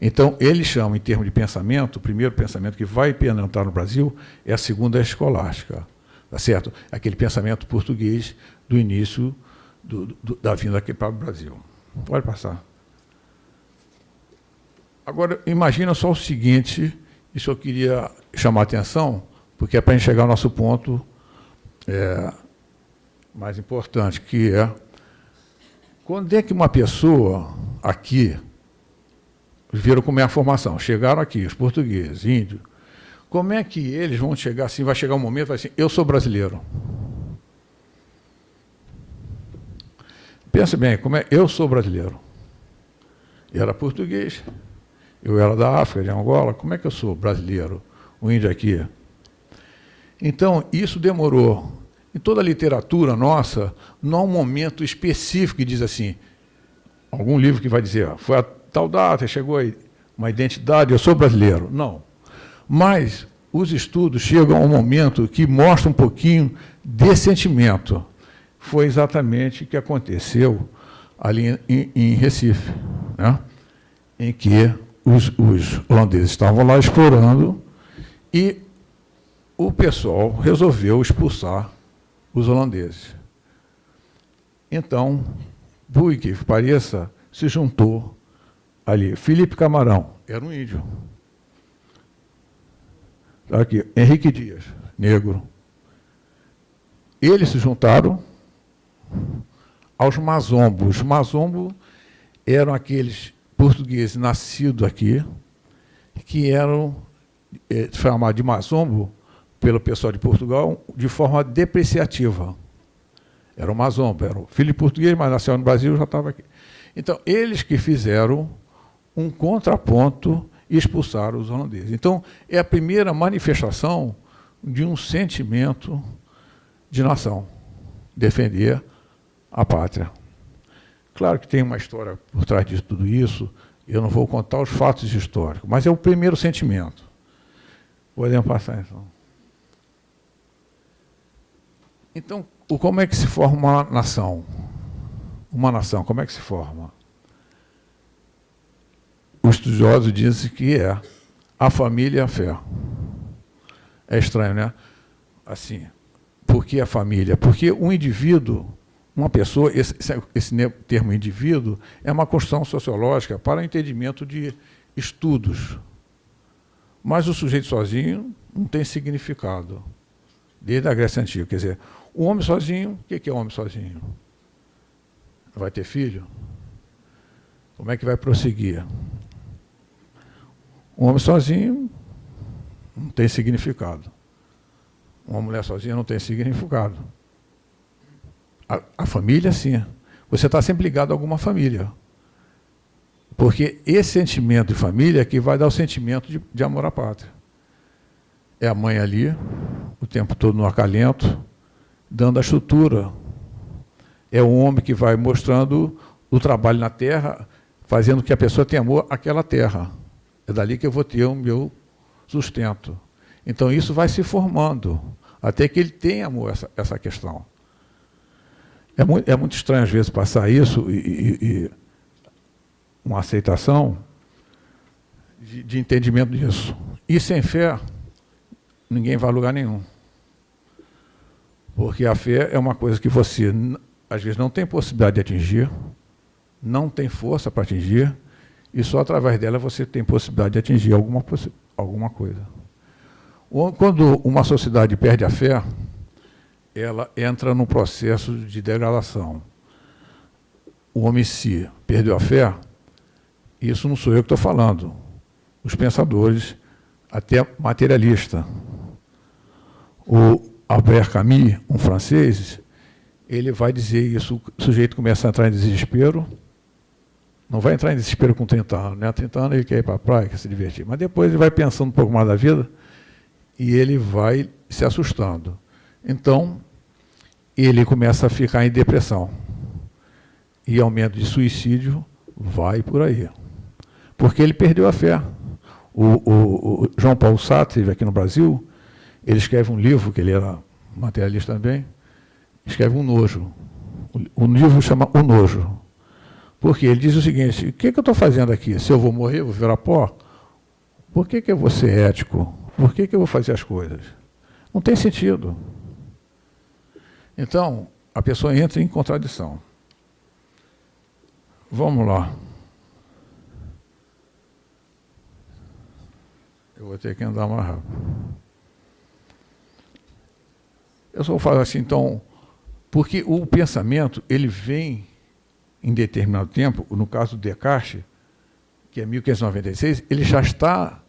Então, eles chamam, em termos de pensamento, o primeiro pensamento que vai penetrar no Brasil é a segunda escolástica, tá certo? Aquele pensamento português do início do, do, da vinda aqui para o Brasil. Pode passar. Agora, imagina só o seguinte, isso eu queria chamar a atenção, porque é para a gente chegar ao nosso ponto é, mais importante, que é quando é que uma pessoa aqui viram como é a formação, chegaram aqui, os portugueses, índios, como é que eles vão chegar assim, vai chegar um momento, vai assim, eu sou brasileiro. Pense bem, como é, eu sou brasileiro. Eu era português, eu era da África, de Angola, como é que eu sou brasileiro, o índio aqui? Então, isso demorou. Em toda a literatura nossa, não há um momento específico que diz assim, algum livro que vai dizer, foi a tal data, chegou aí uma identidade, eu sou brasileiro. Não. Mas os estudos chegam a um momento que mostra um pouquinho desse sentimento. Foi exatamente o que aconteceu ali em, em Recife, né? em que os, os holandeses estavam lá explorando e o pessoal resolveu expulsar os holandeses. Então, por que pareça, se juntou ali. Felipe Camarão, era um índio. Tá aqui, Henrique Dias, negro. Eles se juntaram aos mazombos. Os mazombos eram aqueles portugueses nascidos aqui, que eram é, chamados de mazombo pelo pessoal de Portugal de forma depreciativa. Era um mazombo, era um filho português, mas nasceu no Brasil já estava aqui. Então, eles que fizeram um contraponto e expulsaram os holandeses. Então, é a primeira manifestação de um sentimento de nação, defender a pátria. Claro que tem uma história por trás de tudo isso, eu não vou contar os fatos históricos, mas é o primeiro sentimento. Podemos passar, então. Então, como é que se forma uma nação? Uma nação, como é que se forma? Os estudiosos dizem que é a família e a fé. É estranho, né? Assim, por que a família? Porque um indivíduo uma pessoa, esse, esse termo indivíduo, é uma construção sociológica para o entendimento de estudos. Mas o sujeito sozinho não tem significado, desde a Grécia Antiga. Quer dizer, o homem sozinho, o que é homem sozinho? Vai ter filho? Como é que vai prosseguir? Um homem sozinho não tem significado. Uma mulher sozinha não tem significado. A, a família, sim. Você está sempre ligado a alguma família. Porque esse sentimento de família é que vai dar o sentimento de, de amor à pátria. É a mãe ali, o tempo todo no acalento, dando a estrutura. É o homem que vai mostrando o trabalho na terra, fazendo que a pessoa tenha amor àquela terra. É dali que eu vou ter o meu sustento. Então, isso vai se formando, até que ele tenha essa, essa questão. É muito, é muito estranho, às vezes, passar isso e, e, e uma aceitação de, de, entendimento disso. E sem fé, ninguém vai a lugar nenhum. Porque a fé é uma coisa que você, às vezes, não tem possibilidade de atingir, não tem força para atingir, e só através dela você tem possibilidade de atingir alguma, alguma coisa. Quando uma sociedade perde a fé, ela entra num processo de degradação. O homem se perdeu a fé, isso não sou eu que estou falando. Os pensadores, até materialista. O Albert Camus, um francês, ele vai dizer isso, o sujeito começa a entrar em desespero, não vai entrar em desespero com 30 anos, né? 30 anos ele quer ir para a praia, quer se divertir, mas depois ele vai pensando um pouco mais da vida e ele vai se assustando. Então, ele começa a ficar em depressão. E aumento de suicídio vai por aí. Porque ele perdeu a fé. O, o, o João Paulo Sartre, aqui no Brasil, ele escreve um livro, que ele era materialista também, escreve um nojo. O livro chama O Nojo. Porque ele diz o seguinte, o que, que eu estou fazendo aqui? Se eu vou morrer, vou virar pó? Por que, que eu vou ser ético? Por que, que eu vou fazer as coisas? Não tem sentido. Então, a pessoa entra em contradição. Vamos lá. Eu vou ter que andar mais rápido. Eu só vou falar assim, então, porque o pensamento, ele vem em determinado tempo, no caso do Descartes, que é 1596, ele já está,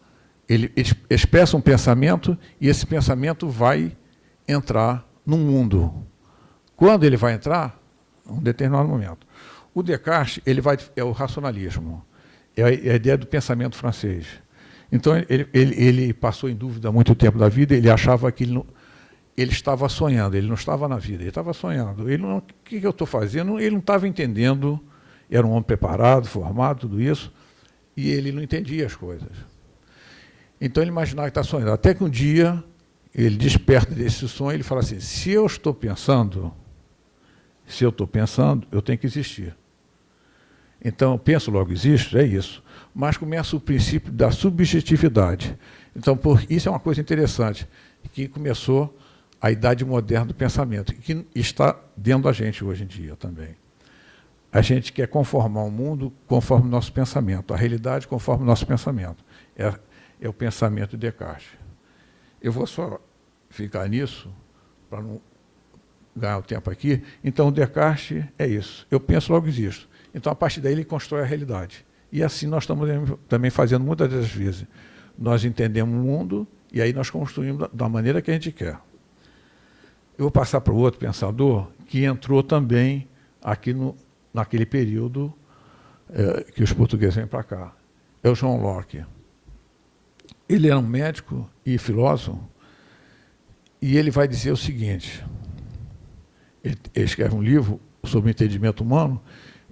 ele expressa um pensamento e esse pensamento vai entrar no mundo. Quando ele vai entrar? Um determinado momento. O Descartes ele vai, é o racionalismo, é a, é a ideia do pensamento francês. Então, ele, ele, ele, passou em dúvida muito tempo da vida, ele achava que ele, não, ele estava sonhando, ele não estava na vida, ele estava sonhando. Ele não, o que, eu estou fazendo? Ele não estava entendendo, era um homem preparado, formado, tudo isso, e ele não entendia as coisas. Então, ele imaginava que está sonhando. Até que um dia, ele desperta desse sonho, ele fala assim, se eu estou pensando, se eu estou pensando, eu tenho que existir. Então, penso, logo existo, é isso. Mas começa o princípio da subjetividade. Então, por, isso é uma coisa interessante, que começou a idade moderna do pensamento, que está dentro da gente hoje em dia também. A gente quer conformar o mundo conforme o nosso pensamento, a realidade conforme o nosso pensamento. É, é o pensamento de Descartes. Eu vou só ficar nisso, para não ganhar o tempo aqui. Então, Descartes é isso. Eu penso, logo existo. Então, a partir daí, ele constrói a realidade. E assim nós estamos também fazendo muitas das vezes. Nós entendemos o mundo e aí nós construímos da maneira que a gente quer. Eu vou passar para o outro pensador que entrou também aqui no, naquele período é, que os portugueses vêm para cá. É o João Locke. Ele era um médico e filósofo e ele vai dizer o seguinte, ele, ele escreve um livro sobre o entendimento humano,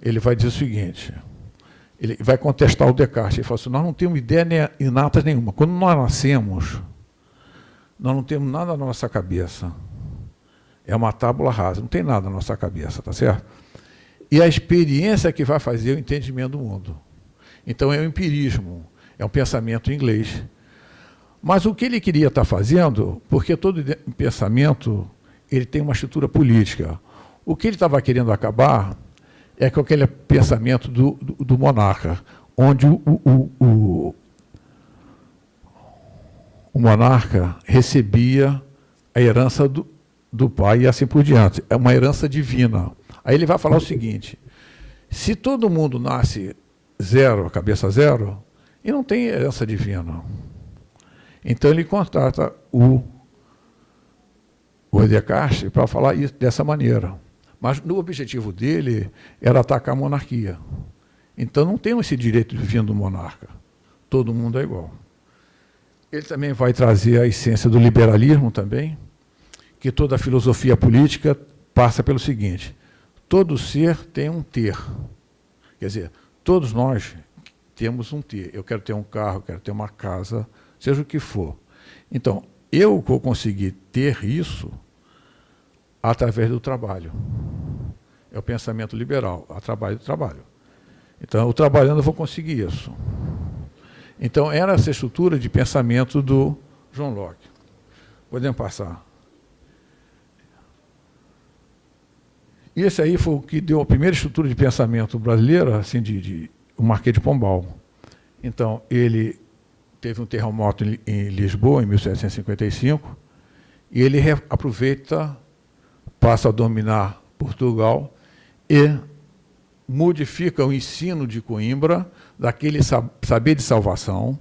ele vai dizer o seguinte, ele vai contestar o Descartes, ele fala assim, nós não temos ideia inata nenhuma. Quando nós nascemos, nós não temos nada na nossa cabeça. É uma tábula rasa, não tem nada na nossa cabeça, tá certo? E a experiência que vai fazer o entendimento do mundo. Então é o empirismo, é um pensamento inglês. Mas o que ele queria estar fazendo, porque todo pensamento ele tem uma estrutura política. O que ele estava querendo acabar é com aquele pensamento do, do, do monarca, onde o, o, o, o, monarca recebia a herança do, do pai e assim por diante. É uma herança divina. Aí ele vai falar o seguinte, se todo mundo nasce zero, cabeça zero, e não tem herança divina. Então ele contrata o, o Descartes para falar isso dessa maneira. Mas o objetivo dele era atacar a monarquia. Então não tem esse direito de vir do monarca. Todo mundo é igual. Ele também vai trazer a essência do liberalismo também, que toda filosofia política passa pelo seguinte, todo ser tem um ter. Quer dizer, todos nós temos um ter. Eu quero ter um carro, quero ter uma casa, seja o que for. Então, eu vou conseguir ter isso através do trabalho. É o pensamento liberal, a trabalho do trabalho. Então, eu trabalhando eu vou conseguir isso. Então, era essa estrutura de pensamento do João Locke. Podemos passar. E esse aí foi o que deu a primeira estrutura de pensamento brasileira, assim, de, de o Marquês de Pombal. Então, ele teve um terremoto em, em Lisboa, em 1755, e ele aproveita passa a dominar Portugal e modifica o ensino de Coimbra daquele saber de salvação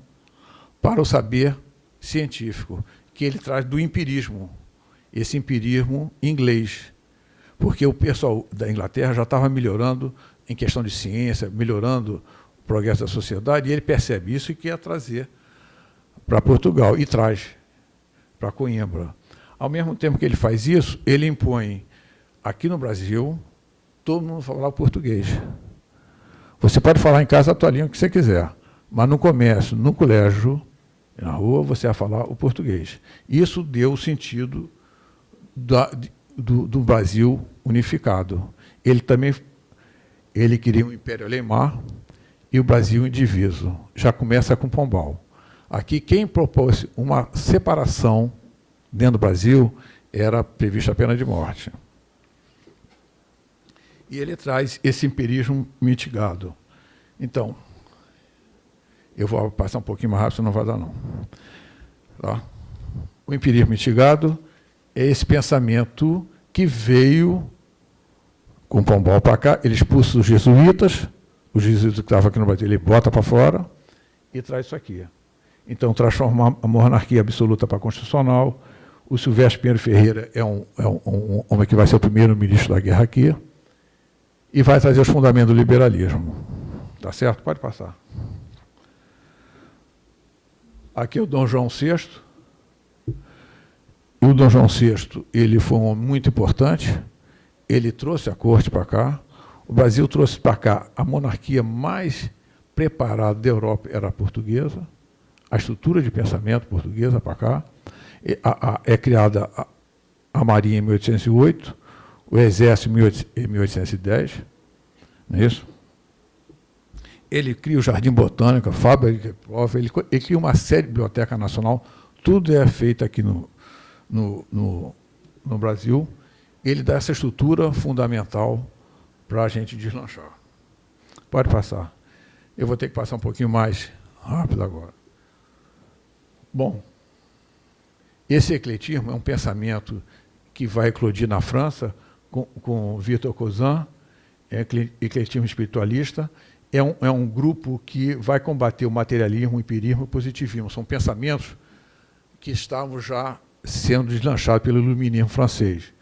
para o saber científico, que ele traz do empirismo, esse empirismo inglês, porque o pessoal da Inglaterra já estava melhorando em questão de ciência, melhorando o progresso da sociedade, e ele percebe isso e quer trazer para Portugal, e traz para Coimbra. Ao mesmo tempo que ele faz isso, ele impõe aqui no Brasil todo mundo falar português. Você pode falar em casa a tua língua que você quiser, mas no comércio, no colégio, na rua, você vai falar o português. Isso deu o sentido da, do, do, Brasil unificado. Ele também ele queria um império alemão e o Brasil indiviso. Já começa com Pombal. Aqui, quem propôs uma separação dentro do Brasil era prevista a pena de morte. E ele traz esse empirismo mitigado. Então, eu vou passar um pouquinho mais rápido, não vai dar não. Tá? O empirismo mitigado é esse pensamento que veio com Pombal para cá, ele expulsa os jesuítas, os jesuítas que estavam aqui no Brasil, ele bota para fora e traz isso aqui. Então, transforma a monarquia absoluta para constitucional. O Silvestre Pinheiro Ferreira é um, é um, um homem que vai ser o primeiro ministro da guerra aqui e vai trazer os fundamentos do liberalismo. Tá certo? Pode passar. Aqui é o Dom João VI. E o Dom João VI, ele foi um homem muito importante. Ele trouxe a corte para cá. O Brasil trouxe para cá a monarquia mais preparada da Europa era a portuguesa. A estrutura de pensamento portuguesa para cá. é criada a, a Marinha em 1808 o Exército em 1810, não é isso? Ele cria o Jardim Botânico, a fábrica prova, ele, ele cria uma série de biblioteca nacional, tudo é feito aqui no, no, no, no Brasil. Ele dá essa estrutura fundamental para a gente deslanchar. Pode passar. Eu vou ter que passar um pouquinho mais rápido agora. Bom, esse ecletismo é um pensamento que vai eclodir na França, com, com Vitor Cousin, é ecletismo espiritualista, é um, é um grupo que vai combater o materialismo, o empirismo e o positivismo. São pensamentos que estavam já sendo deslanchados pelo iluminismo francês.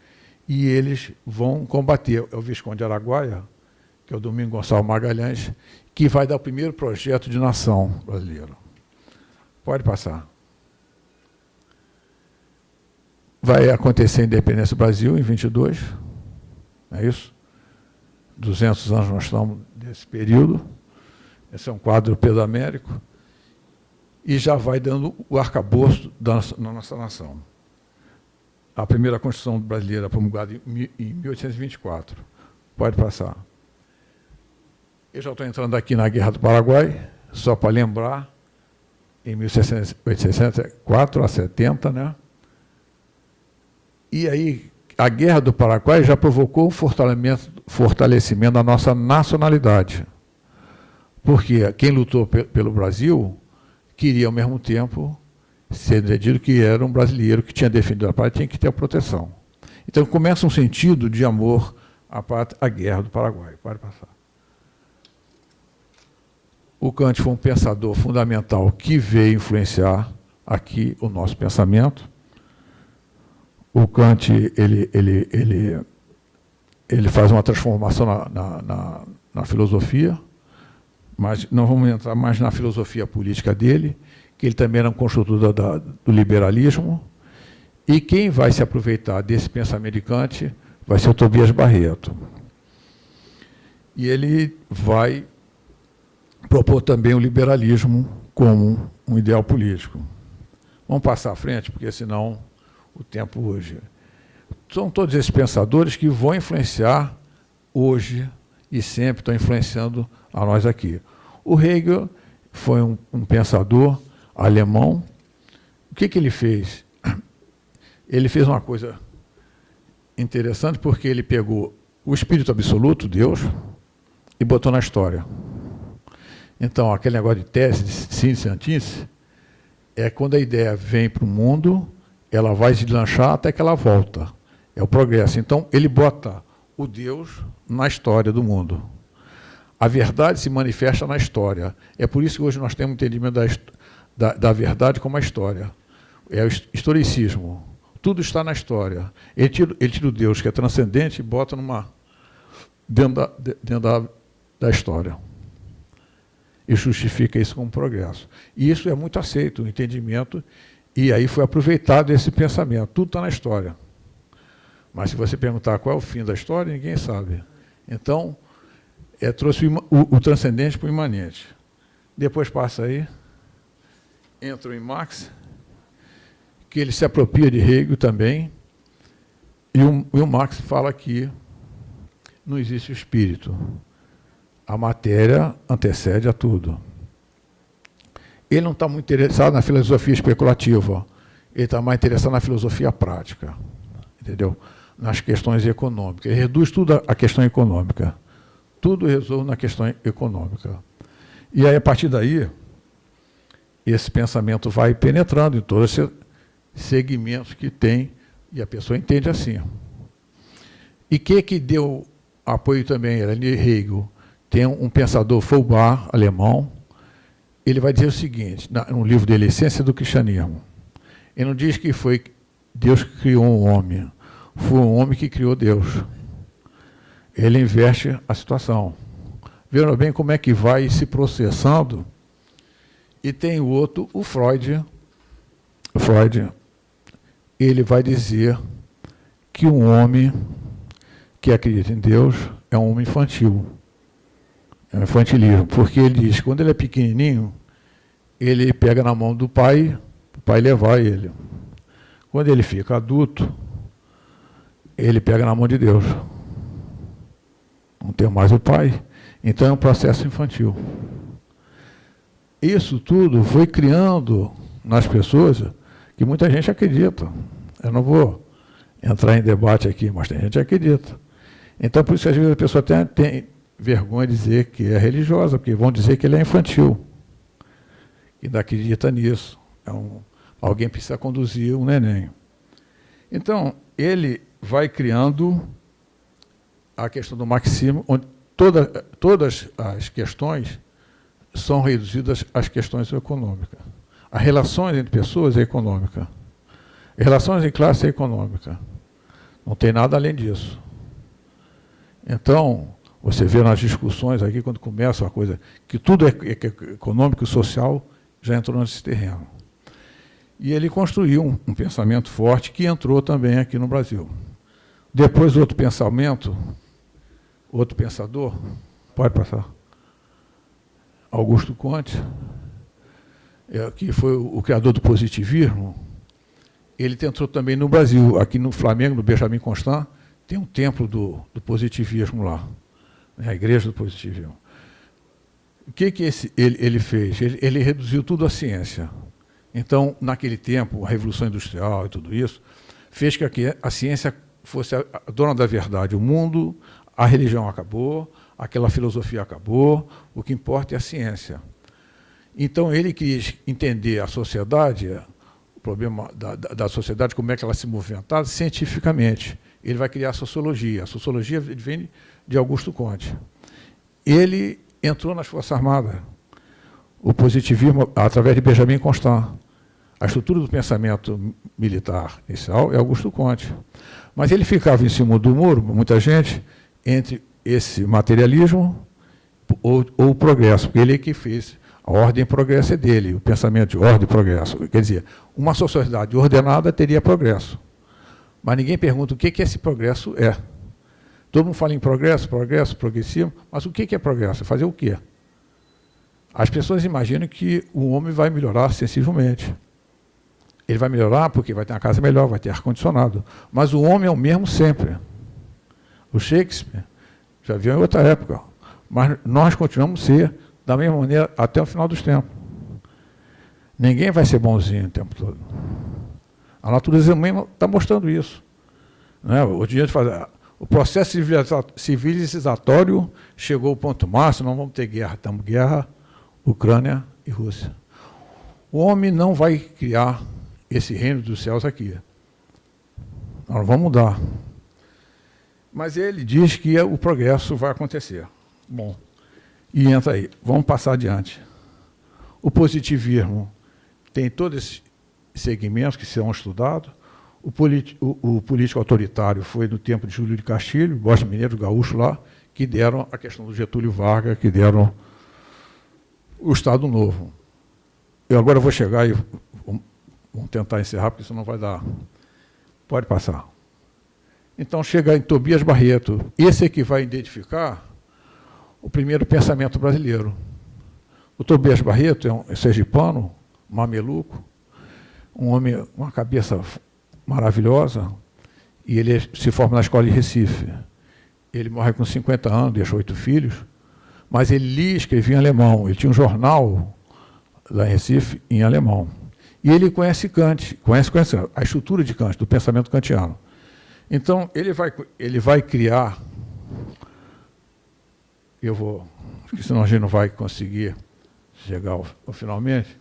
E eles vão combater. É o Visconde de Araguaia, que é o Domingo Gonçalves Magalhães, que vai dar o primeiro projeto de nação brasileira. Pode passar. Vai acontecer a independência do Brasil em 22 não é isso? 200 anos nós estamos nesse período. Esse é um quadro pedamérico. E já vai dando o arcabouço da na nossa nação. A primeira Constituição brasileira promulgada em 1824. Pode passar. Eu já estou entrando aqui na Guerra do Paraguai, só para lembrar, em 1864 a 70, né? E aí, a guerra do Paraguai já provocou um fortalecimento, fortalecimento da nossa nacionalidade. Porque quem lutou pelo Brasil queria, ao mesmo tempo, ser entendido que era um brasileiro que tinha defendido a pátria tinha que ter a proteção. Então começa um sentido de amor à pátria, à guerra do Paraguai. Pode passar. O Kant foi um pensador fundamental que veio influenciar aqui o nosso pensamento o Kant ele, ele, ele, ele faz uma transformação na, na, na, na filosofia, mas não vamos entrar mais na filosofia política dele, que ele também era um construtor da, do liberalismo, e quem vai se aproveitar desse pensamento de Kant vai ser o Tobias Barreto. E ele vai propor também o liberalismo como um ideal político. Vamos passar à frente, porque senão o tempo hoje. São todos esses pensadores que vão influenciar hoje e sempre estão influenciando a nós aqui. O Hegel foi um, um pensador alemão. O que, que ele fez? Ele fez uma coisa interessante porque ele pegou o espírito absoluto, Deus, e botou na história. Então, aquele negócio de tese, de síntese, antítese, é quando a ideia vem para o mundo ela vai se lanchar até que ela volta. É o progresso. Então, ele bota o Deus na história do mundo. A verdade se manifesta na história. É por isso que hoje nós temos entendimento da, da, da verdade como a história. É o historicismo. Tudo está na história. Ele tira, ele tira o Deus que é transcendente e bota numa, dentro, da, dentro da, da história. E justifica isso como progresso. E isso é muito aceito, o entendimento, e aí foi aproveitado esse pensamento. Tudo está na história. Mas se você perguntar qual é o fim da história, ninguém sabe. Então, é, trouxe o, o, o transcendente para o imanente. Depois passa aí, entra em Marx, que ele se apropria de Hegel também, e o, e o Marx fala que não existe o espírito. A matéria antecede a tudo. Ele não está muito interessado na filosofia especulativa, ele está mais interessado na filosofia prática, entendeu? Nas questões econômicas. Ele reduz tudo à questão econômica. Tudo resolve na questão econômica. E aí, a partir daí, esse pensamento vai penetrando em todos esses segmentos que tem, e a pessoa entende assim. E que que deu apoio também? Era Hegel. Tem um pensador Foucault, alemão, ele vai dizer o seguinte, no livro dele, Essência do Cristianismo. Ele não diz que foi Deus que criou um homem, foi um homem que criou Deus. Ele inverte a situação. Vejam bem como é que vai se processando. E tem o outro, o Freud. Freud, ele vai dizer que um homem que acredita em Deus é um homem infantil. É um infantilismo, porque ele diz que quando ele é pequenininho, ele pega na mão do pai, o pai levar ele. Quando ele fica adulto, ele pega na mão de Deus. Não tem mais o pai. Então é um processo infantil. Isso tudo foi criando nas pessoas que muita gente acredita. Eu não vou entrar em debate aqui, mas tem gente que acredita. Então, por isso que às vezes a pessoa tem, tem vergonha de dizer que é religiosa, porque vão dizer que ele é infantil. E ainda acredita nisso. É um, alguém precisa conduzir um neném. Então, ele vai criando a questão do maximo, onde toda, todas as questões são reduzidas às questões econômicas. As relações entre pessoas é econômica. As relações em classe é econômica. Não tem nada além disso. Então, você vê nas discussões aqui, quando começa a coisa, que tudo é, é, é econômico e social, já entrou nesse terreno. E ele construiu um, um pensamento forte que entrou também aqui no Brasil. Depois, outro pensamento, outro pensador, pode passar, Augusto Conte, é, que foi o, criador do positivismo, ele tentou também no Brasil, aqui no Flamengo, no Benjamin Constant, tem um templo do, do positivismo lá, né, a igreja do positivismo. O que, que esse, ele, ele fez? Ele, ele reduziu tudo à ciência. Então, naquele tempo, a Revolução Industrial e tudo isso, fez que a ciência fosse a dona da verdade. O mundo, a religião acabou, aquela filosofia acabou, o que importa é a ciência. Então, ele quis entender a sociedade, o problema da, da, da sociedade, como é que ela se movimentava, cientificamente. Ele vai criar a sociologia. A sociologia vem de Augusto Conte. Ele entrou nas Forças Armadas. O positivismo, através de Benjamin Constant. A estrutura do pensamento militar inicial é Augusto Conte. Mas ele ficava em cima do muro, muita gente, entre esse materialismo ou, ou o progresso, porque ele é que fez a ordem e progresso é dele, o pensamento de ordem e progresso. Quer dizer, uma sociedade ordenada teria progresso. Mas ninguém pergunta o que, que esse progresso é. Todo mundo fala em progresso, progresso, progressivo, mas o que é progresso? Fazer o quê? As pessoas imaginam que o homem vai melhorar sensivelmente. Ele vai melhorar porque vai ter uma casa melhor, vai ter ar-condicionado. Mas o homem é o mesmo sempre. O Shakespeare já viu em outra época. Mas nós continuamos a ser da mesma maneira até o final dos tempos. Ninguém vai ser bonzinho o tempo todo. A natureza humana está mostrando isso. Né? O, dia fazer, o processo civilizatório chegou ao ponto máximo, não vamos ter guerra, estamos guerra, Ucrânia e Rússia. O homem não vai criar esse reino dos céus aqui. Nós vamos mudar. Mas ele diz que o progresso vai acontecer. Bom, e entra aí. Vamos passar adiante. O positivismo tem todos esses segmentos que serão estudados. O, o, o, político autoritário foi no tempo de Júlio de Castilho, Bosta Mineiro, Gaúcho lá, que deram a questão do Getúlio Vargas, que deram o Estado Novo. Eu agora vou chegar e vamos tentar encerrar, porque isso não vai dar. Pode passar. Então chega em Tobias Barreto. Esse é que vai identificar o primeiro pensamento brasileiro. O Tobias Barreto é um sergipano, mameluco, um homem, uma cabeça maravilhosa, e ele se forma na escola de Recife. Ele morre com 50 anos, deixa oito filhos, mas ele lia e escrevia em alemão. Ele tinha um jornal lá em Recife em alemão. E ele conhece Kant, conhece, conhece a estrutura de Kant, do pensamento kantiano. Então, ele vai, ele vai criar, eu vou, porque senão a gente não vai conseguir chegar ao, ao finalmente,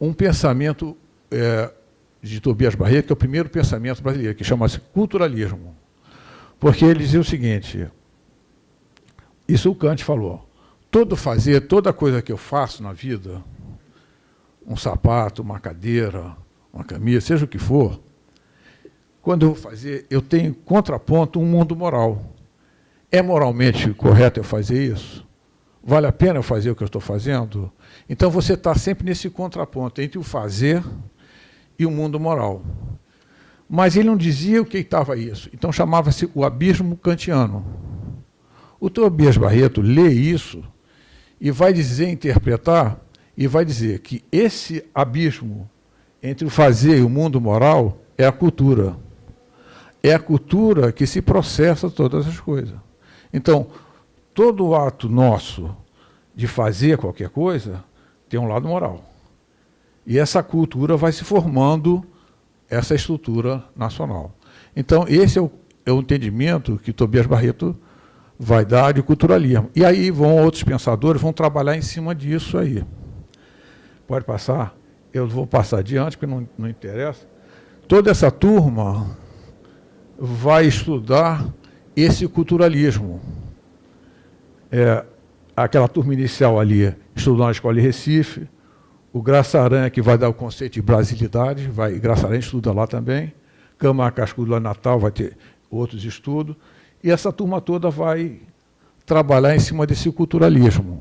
um pensamento é, de Tobias Barreto, que é o primeiro pensamento brasileiro, que chama-se culturalismo. Porque ele dizia o seguinte, isso o Kant falou, todo fazer, toda coisa que eu faço na vida, um sapato, uma cadeira, uma camisa, seja o que for, quando eu vou fazer, eu tenho contraponto um mundo moral. É moralmente correto eu fazer isso? Vale a pena eu fazer o que eu estou fazendo? Então você está sempre nesse contraponto entre o fazer e o mundo moral. Mas ele não dizia o que estava isso. Então chamava-se o abismo kantiano. O Tobias Barreto lê isso e vai dizer, interpretar, e vai dizer que esse abismo entre o fazer e o mundo moral é a cultura é a cultura que se processa todas as coisas. Então, todo ato nosso de fazer qualquer coisa tem um lado moral. E essa cultura vai se formando essa estrutura nacional. Então, esse é o, é o entendimento que Tobias Barreto vai dar de culturalismo. E aí vão outros pensadores, vão trabalhar em cima disso aí. Pode passar? Eu vou passar adiante, porque não, não interessa. Toda essa turma vai estudar esse culturalismo. É, aquela turma inicial ali estudou na Escola de Recife, o Graça Aranha, que vai dar o conceito de brasilidade, vai, Graça Aranha estuda lá também, Câmara Cascudo lá Natal vai ter outros estudos, e essa turma toda vai trabalhar em cima desse culturalismo.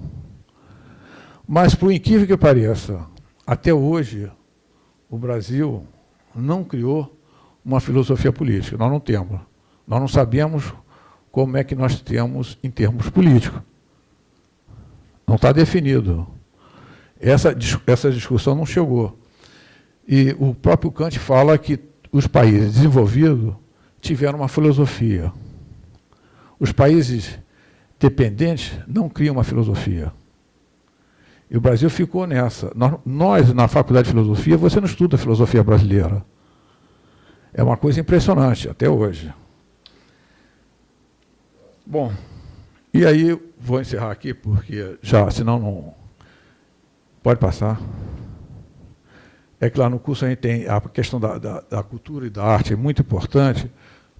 Mas, por incrível que pareça, até hoje, o Brasil não criou uma filosofia política. Nós não temos. Nós não sabemos como é que nós temos em termos políticos. Não está definido. Essa, essa discussão não chegou. E o próprio Kant fala que os países desenvolvidos tiveram uma filosofia. Os países dependentes não criam uma filosofia. E o Brasil ficou nessa. Nós, nós, na Faculdade de Filosofia, você não estuda filosofia brasileira. É uma coisa impressionante, até hoje. Bom, e aí vou encerrar aqui, porque já, senão não... Pode passar. É que lá no curso a gente tem a questão da, da, da cultura e da arte, é muito importante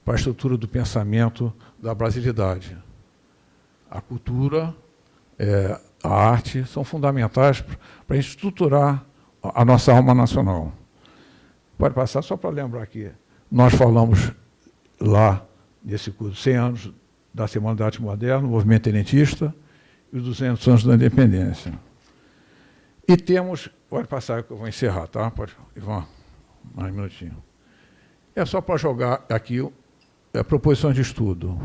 para a estrutura do pensamento da brasilidade. A cultura, é, a arte são fundamentais para estruturar a nossa alma nacional. Pode passar só para lembrar aqui. Nós falamos lá, nesse curso, 100 anos da Semana da Arte Moderna, o movimento tenentista, e os 200 anos da independência. E temos, pode passar que eu vou encerrar, tá? Pode, Ivan, mais um minutinho. É só para jogar aqui é, proposições de estudo.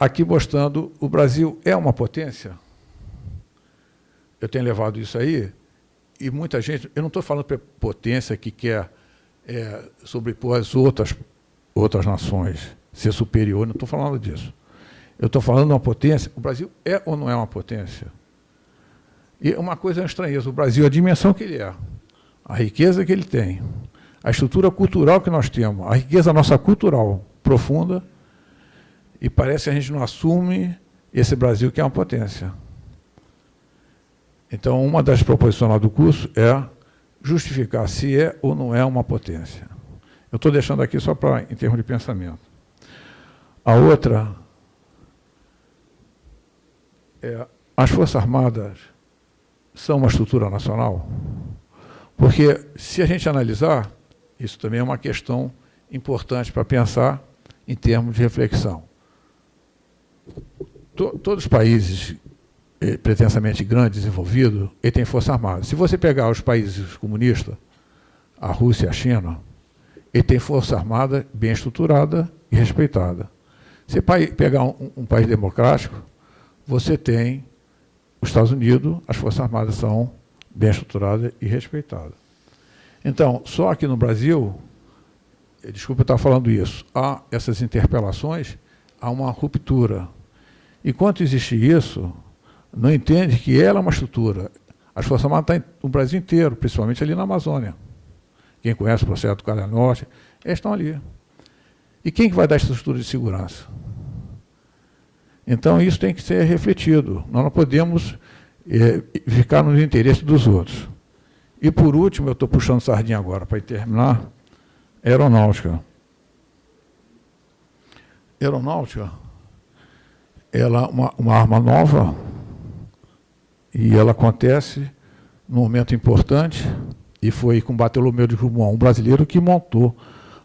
Aqui mostrando, o Brasil é uma potência. Eu tenho levado isso aí, e muita gente, eu não estou falando para potência que quer é, sobrepor as outras, outras nações, ser superior, não estou falando disso. Eu estou falando de uma potência. O Brasil é ou não é uma potência? E uma coisa é uma estranheza, o Brasil, a dimensão que ele é, a riqueza que ele tem, a estrutura cultural que nós temos, a riqueza nossa cultural profunda, e parece que a gente não assume esse Brasil que é uma potência. Então, uma das proposições lá do curso é justificar se é ou não é uma potência. Eu estou deixando aqui só para em termos de pensamento. A outra é as Forças Armadas são uma estrutura nacional? Porque, se a gente analisar, Isso também é uma questão importante para pensar em termos de reflexão. Todos os países eh, pretensamente grandes, desenvolvidos, ele tem força armada. Se você pegar os países comunistas, a Rússia e a China, ele tem força armada bem estruturada e respeitada. Se pegar um, um país democrático, você tem os Estados Unidos, as forças armadas são bem estruturadas e respeitadas. Então, só aqui no Brasil, eh, desculpa eu estar falando isso, há essas interpelações, há uma ruptura. Enquanto existe isso, não entende que ela é uma estrutura. As Forças Armadas estão no Brasil inteiro, principalmente ali na Amazônia. Quem conhece o processo do Calha Norte, eles estão ali. E quem que vai dar essa estrutura de segurança? Então, isso tem que ser refletido. Nós não podemos é, ficar nos interesses dos outros. E, por último, eu estou puxando sardinha agora para terminar, aeronáutica. Aeronáutica, ela é uma, uma arma nova, e ela acontece num momento importante, e foi com Bartolomeu de Guzmão, um brasileiro que montou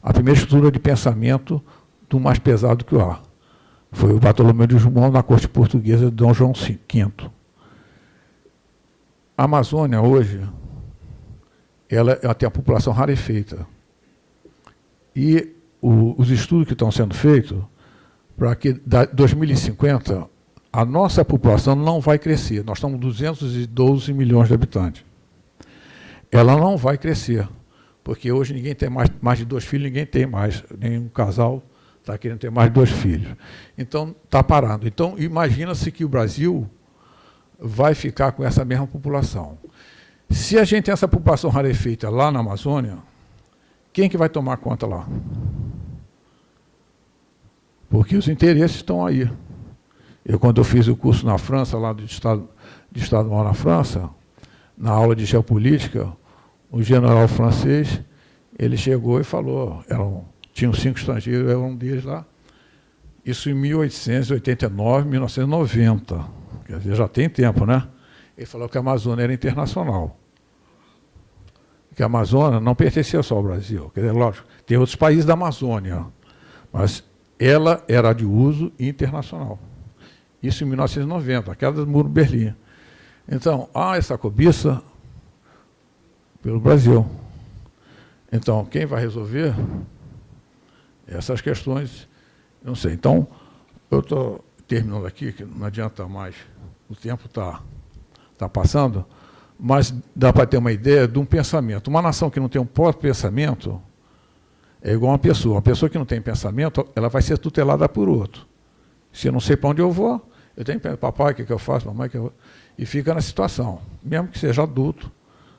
a primeira estrutura de pensamento do mais pesado que o ar. Foi o Bartolomeu de Guzmão na corte portuguesa de Dom João V. A Amazônia hoje, ela, ela tem a população rarefeita. E o, os estudos que estão sendo feitos, para que da 2050 a nossa população não vai crescer. Nós estamos 212 milhões de habitantes. Ela não vai crescer, porque hoje ninguém tem mais, mais de dois filhos, ninguém tem mais, nenhum casal está querendo ter mais de dois filhos. Então, está parando. Então, imagina-se que o Brasil vai ficar com essa mesma população. Se a gente tem essa população rarefeita lá na Amazônia, quem que vai tomar conta lá? Porque os interesses estão aí. Eu, quando eu fiz o curso na França, lá do Estado, de Estado Maior na França, na aula de geopolítica, o general francês, ele chegou e falou, eram, tinham cinco estrangeiros, era um deles lá, isso em 1889, 1990, quer dizer, já tem tempo, né? Ele falou que a Amazônia era internacional. Que a Amazônia não pertencia só ao Brasil. Quer dizer, lógico, tem outros países da Amazônia, mas ela era de uso internacional. Isso em 1990, a queda do muro de Berlim. Então, há essa cobiça pelo Brasil. Então, quem vai resolver essas questões, não sei. Então, eu estou terminando aqui, que não adianta mais, o tempo está tá passando, mas dá para ter uma ideia de um pensamento. Uma nação que não tem um próprio pensamento é igual uma pessoa. Uma pessoa que não tem pensamento, ela vai ser tutelada por outro. Se eu não sei para onde eu vou, eu tenho que papai, o que, que eu faço, mamãe, que eu... e fica na situação, mesmo que seja adulto,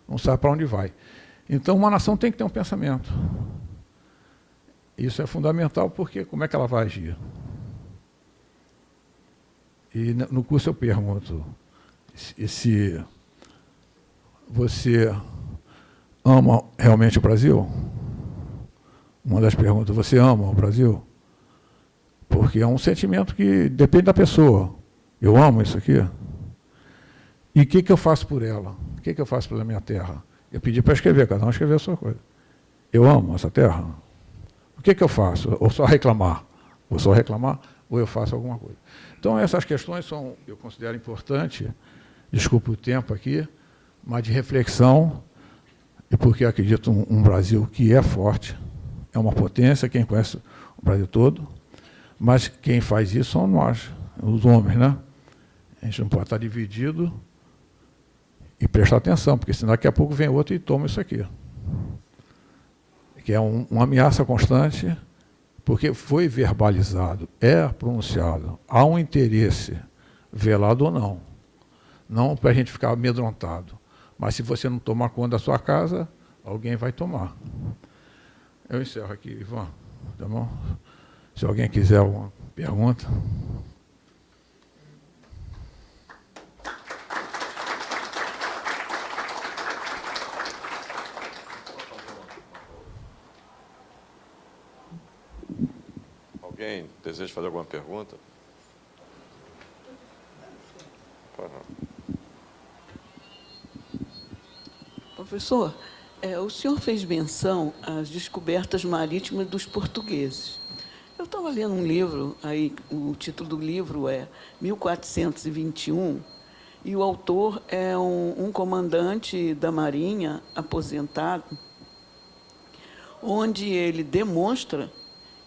não sabe para onde vai. Então, uma nação tem que ter um pensamento. Isso é fundamental, porque como é que ela vai agir? E no curso eu pergunto se você ama realmente o Brasil? Uma das perguntas, você ama o Brasil? Porque é um sentimento que depende da pessoa. Eu amo isso aqui. E o que, que eu faço por ela? O que, que eu faço pela minha terra? Eu pedi para escrever, cada um escrever a sua coisa. Eu amo essa terra. O que, que eu faço? Ou só reclamar? Ou só reclamar, ou eu faço alguma coisa. Então, essas questões são, eu considero importantes, desculpe o tempo aqui, mas de reflexão, e porque acredito um, um Brasil que é forte, é uma potência, quem conhece o Brasil todo, mas quem faz isso são nós, os homens, né? A gente não pode estar dividido e prestar atenção, porque senão daqui a pouco vem outro e toma isso aqui. Que é um, uma ameaça constante, porque foi verbalizado, é pronunciado, há um interesse, velado ou não. Não para a gente ficar amedrontado. Mas se você não tomar conta da sua casa, alguém vai tomar. Eu encerro aqui, Ivan. Tá bom? Se alguém quiser alguma pergunta. Alguém deseja fazer alguma pergunta? Professor, É, o senhor fez menção às descobertas marítimas dos portugueses. Eu estava lendo um livro, aí o título do livro é 1421, e o autor é um, um comandante da Marinha aposentado, onde ele demonstra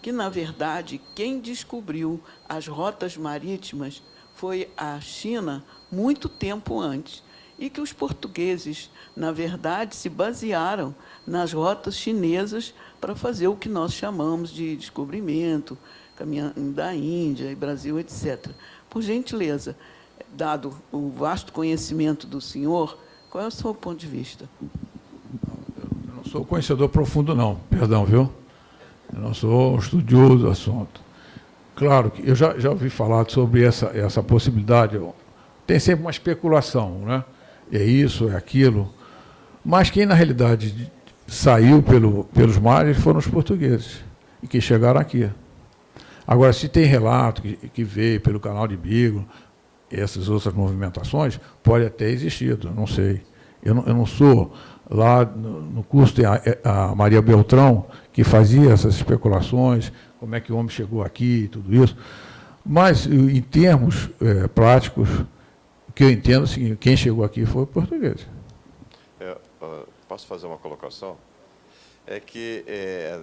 que, na verdade, quem descobriu as rotas marítimas foi a China muito tempo antes e que os portugueses, na verdade, se basearam nas rotas chinesas para fazer o que nós chamamos de descobrimento, caminhando da Índia e Brasil, etc. Por gentileza, dado o vasto conhecimento do senhor, qual é o seu ponto de vista? Eu não sou conhecedor profundo, não, perdão, viu? Eu não sou um estudioso do assunto. Claro que eu já, já ouvi falar sobre essa, essa possibilidade. Tem sempre uma especulação, né? é isso, é aquilo. Mas quem, na realidade, saiu pelo, pelos mares foram os portugueses, e que chegaram aqui. Agora, se tem relato que, que veio pelo canal de Bigo, essas outras movimentações, pode até existir, não sei. Eu não, eu não sou lá no, curso tem a, a, Maria Beltrão, que fazia essas especulações, como é que o homem chegou aqui e tudo isso. Mas, em termos é, práticos, que eu entendo é o seguinte, quem chegou aqui foi o português. É, posso fazer uma colocação? É que é,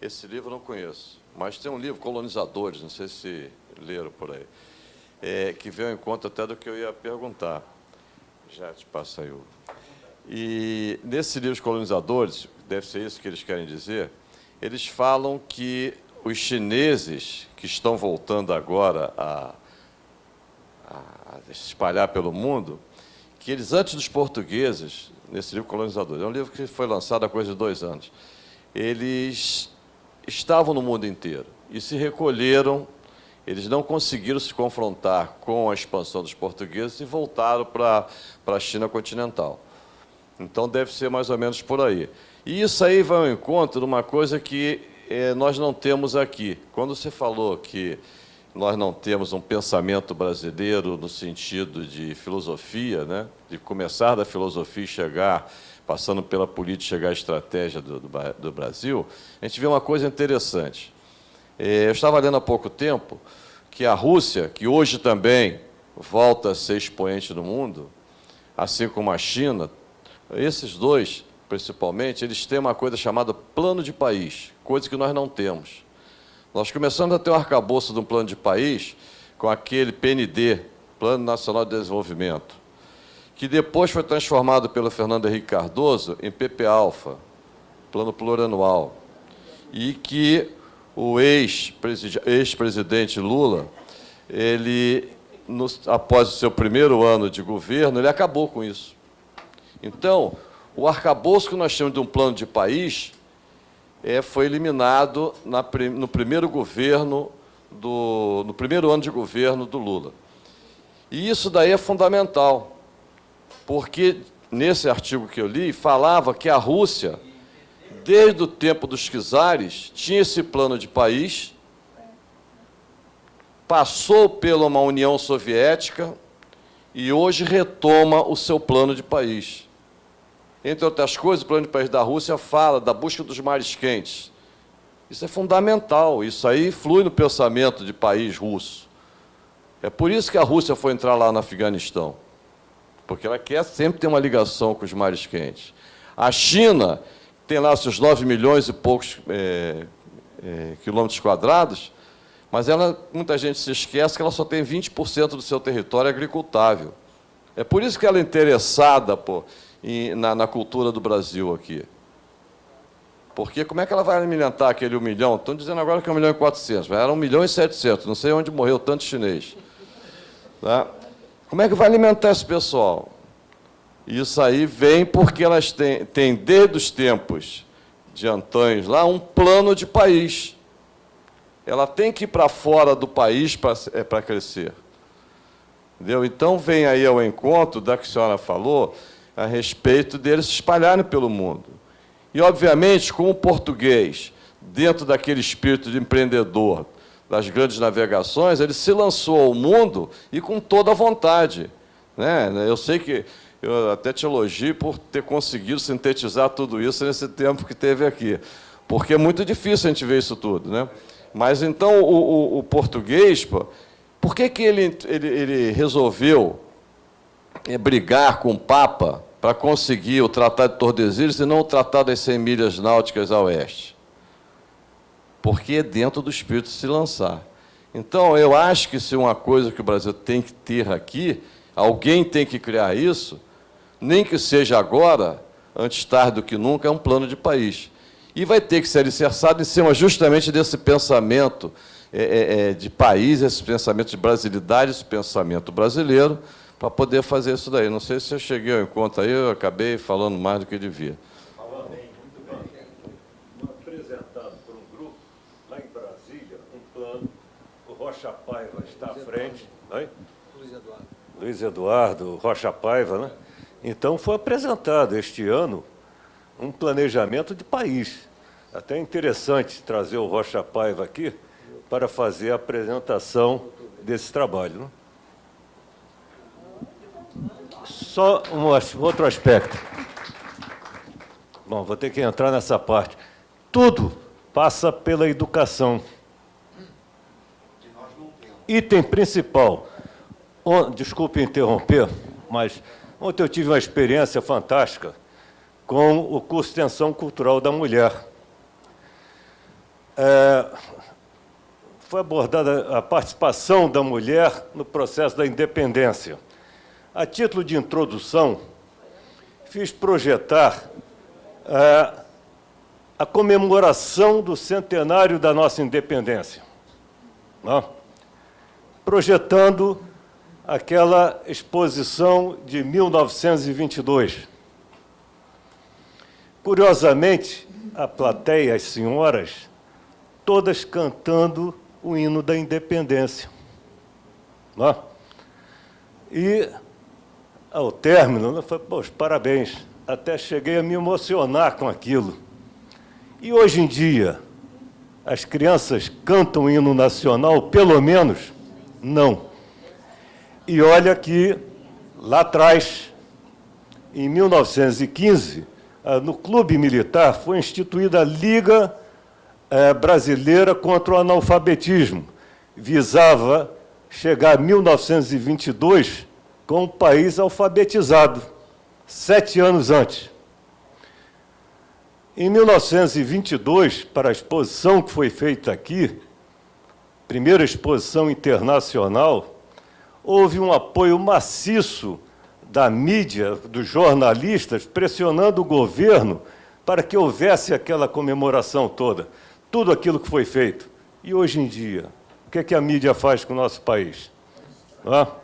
esse livro eu não conheço, mas tem um livro, Colonizadores, não sei se leram por aí, é, que veio em conta até do que eu ia perguntar. Já te passa aí o... E nesse livro, Os Colonizadores, deve ser isso que eles querem dizer, eles falam que os chineses que estão voltando agora a a se espalhar pelo mundo, que eles, antes dos portugueses, nesse livro Colonizador, é um livro que foi lançado há coisa de dois anos, eles estavam no mundo inteiro e se recolheram, eles não conseguiram se confrontar com a expansão dos portugueses e voltaram para a China continental. Então, deve ser mais ou menos por aí. E isso aí vai ao encontro de uma coisa que eh, nós não temos aqui. Quando você falou que nós não temos um pensamento brasileiro no sentido de filosofia, né? de começar da filosofia e chegar, passando pela política, chegar à estratégia do, do, do Brasil, a gente vê uma coisa interessante. É, eu estava lendo há pouco tempo que a Rússia, que hoje também volta a ser expoente no mundo, assim como a China, esses dois, principalmente, eles têm uma coisa chamada plano de país, coisa que nós não temos. Nós começamos a ter o um arcabouço de um plano de país com aquele PND, Plano Nacional de Desenvolvimento, que depois foi transformado pelo Fernando Henrique Cardoso em PP-Alfa, Plano Plurianual, e que o ex-presidente Lula, ele, após o seu primeiro ano de governo, ele acabou com isso. Então, o arcabouço que nós temos de um plano de país é, foi eliminado na, no primeiro governo, do, no primeiro ano de governo do Lula. E isso daí é fundamental, porque nesse artigo que eu li, falava que a Rússia, desde o tempo dos czares, tinha esse plano de país, passou pela uma União Soviética e hoje retoma o seu plano de país. Entre outras coisas, o plano de país da Rússia fala da busca dos mares quentes. Isso é fundamental, isso aí flui no pensamento de país russo. É por isso que a Rússia foi entrar lá no Afeganistão, porque ela quer sempre ter uma ligação com os mares quentes. A China tem lá seus 9 milhões e poucos é, é, quilômetros quadrados, mas ela, muita gente se esquece que ela só tem 20% do seu território agricultável. É por isso que ela é interessada pô, em, na, na, cultura do Brasil aqui. Porque como é que ela vai alimentar aquele 1 milhão? Estão dizendo agora que é 1 milhão e 400, mas era 1 milhão e 700, não sei onde morreu tanto chinês. Tá? Como é que vai alimentar esse pessoal? Isso aí vem porque elas têm, têm desde os tempos de antanhos lá, um plano de país. Ela tem que ir para fora do país para é, crescer. Entendeu? Então, vem aí ao encontro da que a senhora falou, a respeito deles se espalharem pelo mundo. E, obviamente, com o português, dentro daquele espírito de empreendedor das grandes navegações, ele se lançou ao mundo e com toda a vontade. Né? Eu sei que eu até te elogio por ter conseguido sintetizar tudo isso nesse tempo que teve aqui. Porque é muito difícil a gente ver isso tudo. Né? Mas, então, o, o, o português, pô, por que, que ele, ele, ele resolveu brigar com o Papa para conseguir o Tratado de Tordesilhas e não o Tratado das 100 milhas náuticas a oeste? Porque é dentro do espírito se lançar. Então, eu acho que se uma coisa que o Brasil tem que ter aqui, alguém tem que criar isso, nem que seja agora, antes tarde do que nunca, é um plano de país. E vai ter que ser alicerçado em cima justamente desse pensamento é, é, é de país, esse pensamento de brasilidade, esse pensamento brasileiro, para poder fazer isso daí. Não sei se eu cheguei ao encontro aí, eu acabei falando mais do que devia. Falou bem, muito bem. Apresentado por um grupo, lá em Brasília, um plano, o Rocha Paiva está à frente. Oi? Luiz Eduardo. Luiz Eduardo, Rocha Paiva, né? Então, foi apresentado este ano um planejamento de país. Até interessante trazer o Rocha Paiva aqui para fazer a apresentação desse trabalho. Né? Só um outro aspecto. Bom, vou ter que entrar nessa parte. Tudo passa pela educação. Item principal. Desculpe interromper, mas ontem eu tive uma experiência fantástica com o curso de Extensão Cultural da Mulher. É, foi abordada a participação da mulher no processo da independência. A título de introdução, fiz projetar é, a comemoração do centenário da nossa independência, né? projetando aquela exposição de 1922. Curiosamente, a plateia, as senhoras, todas cantando o hino da independência. Né? E ao término, eu falei, poxa, parabéns, até cheguei a me emocionar com aquilo. E hoje em dia, as crianças cantam hino nacional, pelo menos? Não. E olha que, lá atrás, em 1915, ah, no Clube Militar, foi instituída a Liga eh, Brasileira contra o Analfabetismo. Visava chegar a 1922 com o país alfabetizado, sete anos antes. Em 1922, para a exposição que foi feita aqui, primeira exposição internacional, houve um apoio maciço da mídia, dos jornalistas, pressionando o governo para que houvesse aquela comemoração toda, tudo aquilo que foi feito. E hoje em dia, o que, é que a mídia faz com o nosso país? Não é?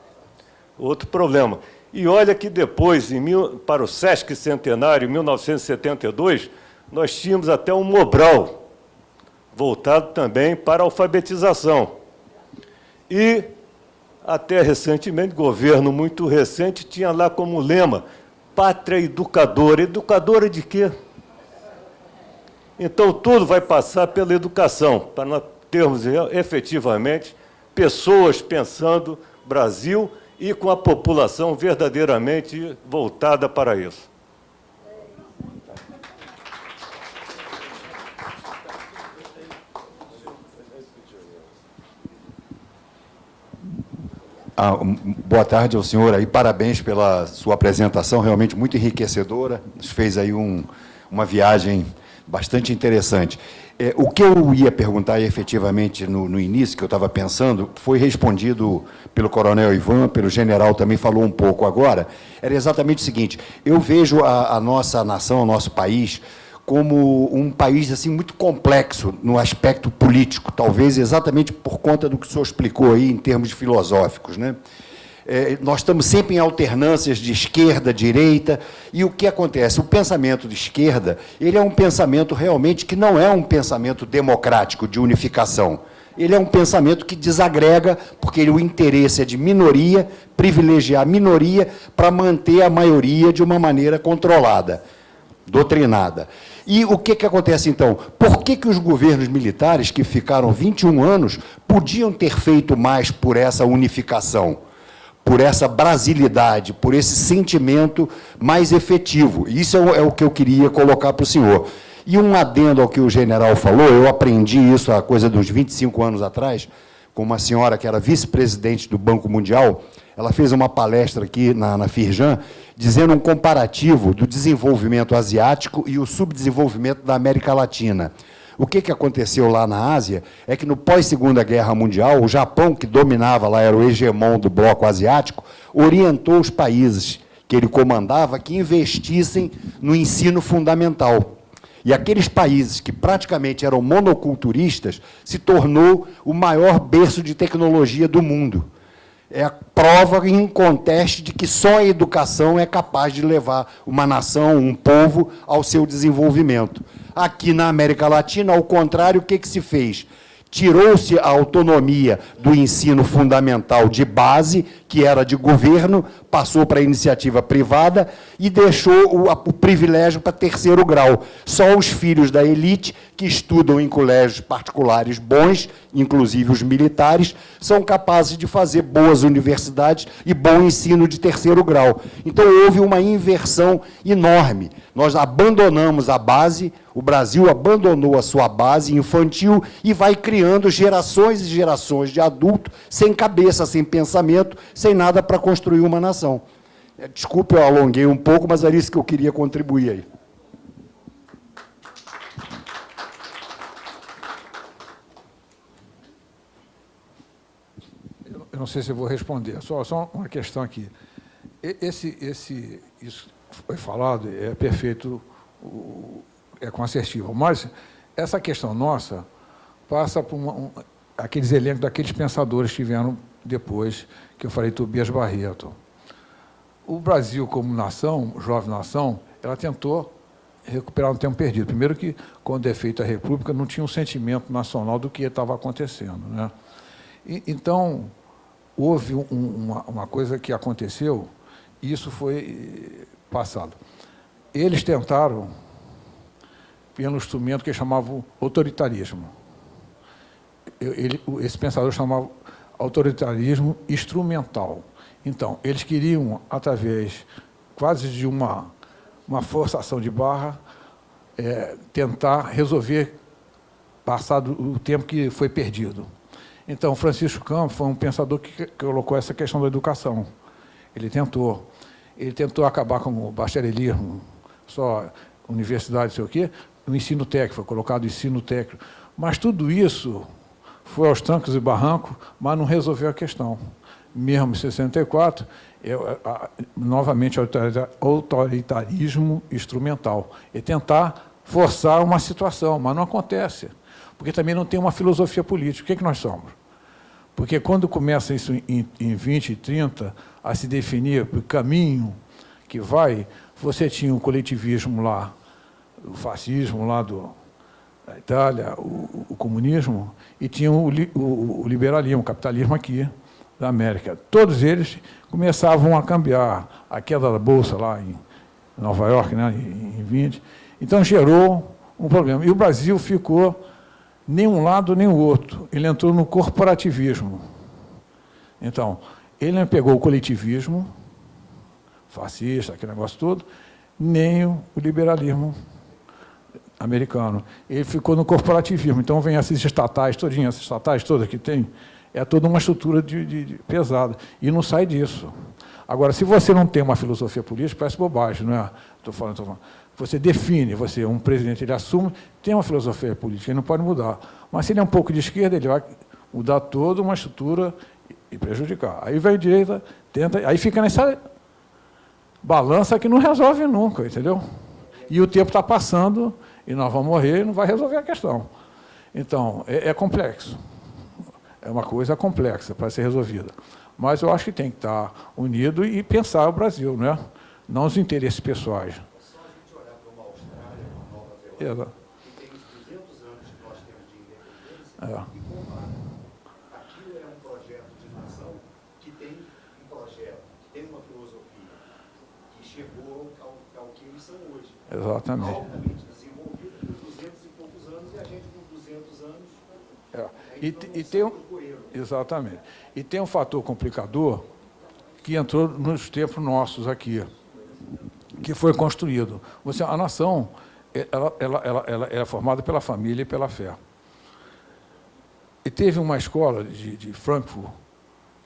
Outro problema. E olha que depois, mil, para o Sesc Centenário, em 1972, nós tínhamos até um Mobral, voltado também para a alfabetização. E, até recentemente, governo muito recente, tinha lá como lema, pátria educadora. Educadora de quê? Então, tudo vai passar pela educação, para nós termos efetivamente pessoas pensando Brasil e com a população verdadeiramente voltada para isso. Ah, boa tarde ao senhor aí, parabéns pela sua apresentação, realmente muito enriquecedora, nos fez aí um, uma viagem bastante interessante. É, o que eu ia perguntar efetivamente no, no início, que eu estava pensando, foi respondido pelo coronel Ivan, pelo general também falou um pouco agora, era exatamente o seguinte, eu vejo a, a nossa nação, o nosso país, como um país assim muito complexo no aspecto político, talvez exatamente por conta do que o senhor explicou aí em termos filosóficos. Né? É, nós estamos sempre em alternâncias de esquerda, direita, e o que acontece? O pensamento de esquerda, ele é um pensamento realmente que não é um pensamento democrático de unificação. Ele é um pensamento que desagrega, porque o interesse é de minoria, privilegiar a minoria para manter a maioria de uma maneira controlada, doutrinada. E o que, que acontece, então? Por que, que os governos militares, que ficaram 21 anos, podiam ter feito mais por essa unificação? Por essa brasilidade, por esse sentimento mais efetivo. Isso é o, é que eu queria colocar para o senhor. E um adendo ao que o general falou, eu aprendi isso há coisa dos 25 anos atrás, com uma senhora que era vice-presidente do Banco Mundial, ela fez uma palestra aqui na, na Firjan, dizendo um comparativo do desenvolvimento asiático e o subdesenvolvimento da América Latina. O que, que aconteceu lá na Ásia é que, no pós-Segunda Guerra Mundial, o Japão, que dominava lá, era o hegemon do bloco asiático, orientou os países que ele comandava que investissem no ensino fundamental. E aqueles países que praticamente eram monoculturistas se tornou o maior berço de tecnologia do mundo. É a prova em conteste de que só a educação é capaz de levar uma nação, um povo, ao seu desenvolvimento. Aqui na América Latina, ao contrário, o que, que se fez? Tirou-se a autonomia do ensino fundamental de base, que era de governo, passou para a iniciativa privada e deixou o, o privilégio para terceiro grau. Só os filhos da elite, que estudam em colégios particulares bons, inclusive os militares, são capazes de fazer boas universidades e bom ensino de terceiro grau. Então, houve uma inversão enorme. Nós abandonamos a base, o Brasil abandonou a sua base infantil e vai criando gerações e gerações de adultos sem cabeça, sem pensamento, sem nada para construir uma nação. É, desculpe, eu alonguei um pouco, mas era isso que eu queria contribuir aí. Eu não sei se vou responder, só, só uma questão aqui. Esse, esse, isso foi falado, é perfeito, é com assertivo, mas essa questão nossa passa por uma, um, aqueles elencos daqueles pensadores que vieram depois, que eu falei, Tobias Barreto. O Brasil, como nação, jovem nação, ela tentou recuperar um tempo perdido. Primeiro que, quando é feita a República, não tinha um sentimento nacional do que estava acontecendo. Né? E, então, houve um, uma, uma coisa que aconteceu, e isso foi passado. Eles tentaram, pelo instrumento que chamavam autoritarismo. Ele, esse pensador chamava autoritarismo instrumental. Então, eles queriam, através quase de uma, uma forçação de barra, é, tentar resolver, passado o tempo que foi perdido. Então, Francisco Campos foi um pensador que colocou essa questão da educação. Ele tentou. Ele tentou acabar com o bacharelismo, só universidade, sei o quê, o ensino técnico, foi colocado o ensino técnico. Mas tudo isso foi aos trancos e barrancos, mas não resolveu a questão. Mesmo em 64, é, a, novamente, autoritarismo instrumental. E tentar forçar uma situação, mas não acontece. Porque também não tem uma filosofia política. O que, é que nós somos? Porque quando começa isso em, em 20 e 30, a se definir o caminho que vai, você tinha o coletivismo lá, o fascismo lá do, da Itália, o, o comunismo, e tinha o, o, o, liberalismo, o capitalismo aqui da América. Todos eles começavam a cambiar. A queda da Bolsa lá em Nova York, né, em 20. Então, gerou um problema. E o Brasil ficou nem um lado nem o outro. Ele entrou no corporativismo. Então, ele não pegou o coletivismo, fascista, aquele negócio todo, nem o liberalismo americano. Ele ficou no corporativismo. Então, vem essas estatais, todinhas, essas estatais todas que tem, é toda uma estrutura de, de, de pesada. E não sai disso. Agora, se você não tem uma filosofia política, parece bobagem, não é? Estou falando, estou falando você define, você um presidente, ele assume, tem uma filosofia política, ele não pode mudar. Mas se ele é um pouco de esquerda, ele vai mudar toda uma estrutura e prejudicar. Aí vem a direita, tenta, aí fica nessa balança que não resolve nunca, entendeu? E o tempo está passando e nós vamos morrer e não vai resolver a questão. Então, é, é complexo. É uma coisa complexa para ser resolvida. Mas eu acho que tem que estar unido e pensar o Brasil, né? não os interesses pessoais. Exato. que tem os 200 anos que nós temos de independência, é. e. Aquilo é um projeto de nação que tem um projeto, que tem uma filosofia, chegou ao, ao que eles são hoje. Exatamente. Altamente desenvolvida por 200 e poucos anos, e a gente com 200 anos... É. E, e tem um, exatamente. E tem um fator complicador, que entrou nos tempos nossos aqui, que foi construído. Você, a nação ela, ela, ela, ela é formada pela família e pela fé. E teve uma escola de, de Frankfurt,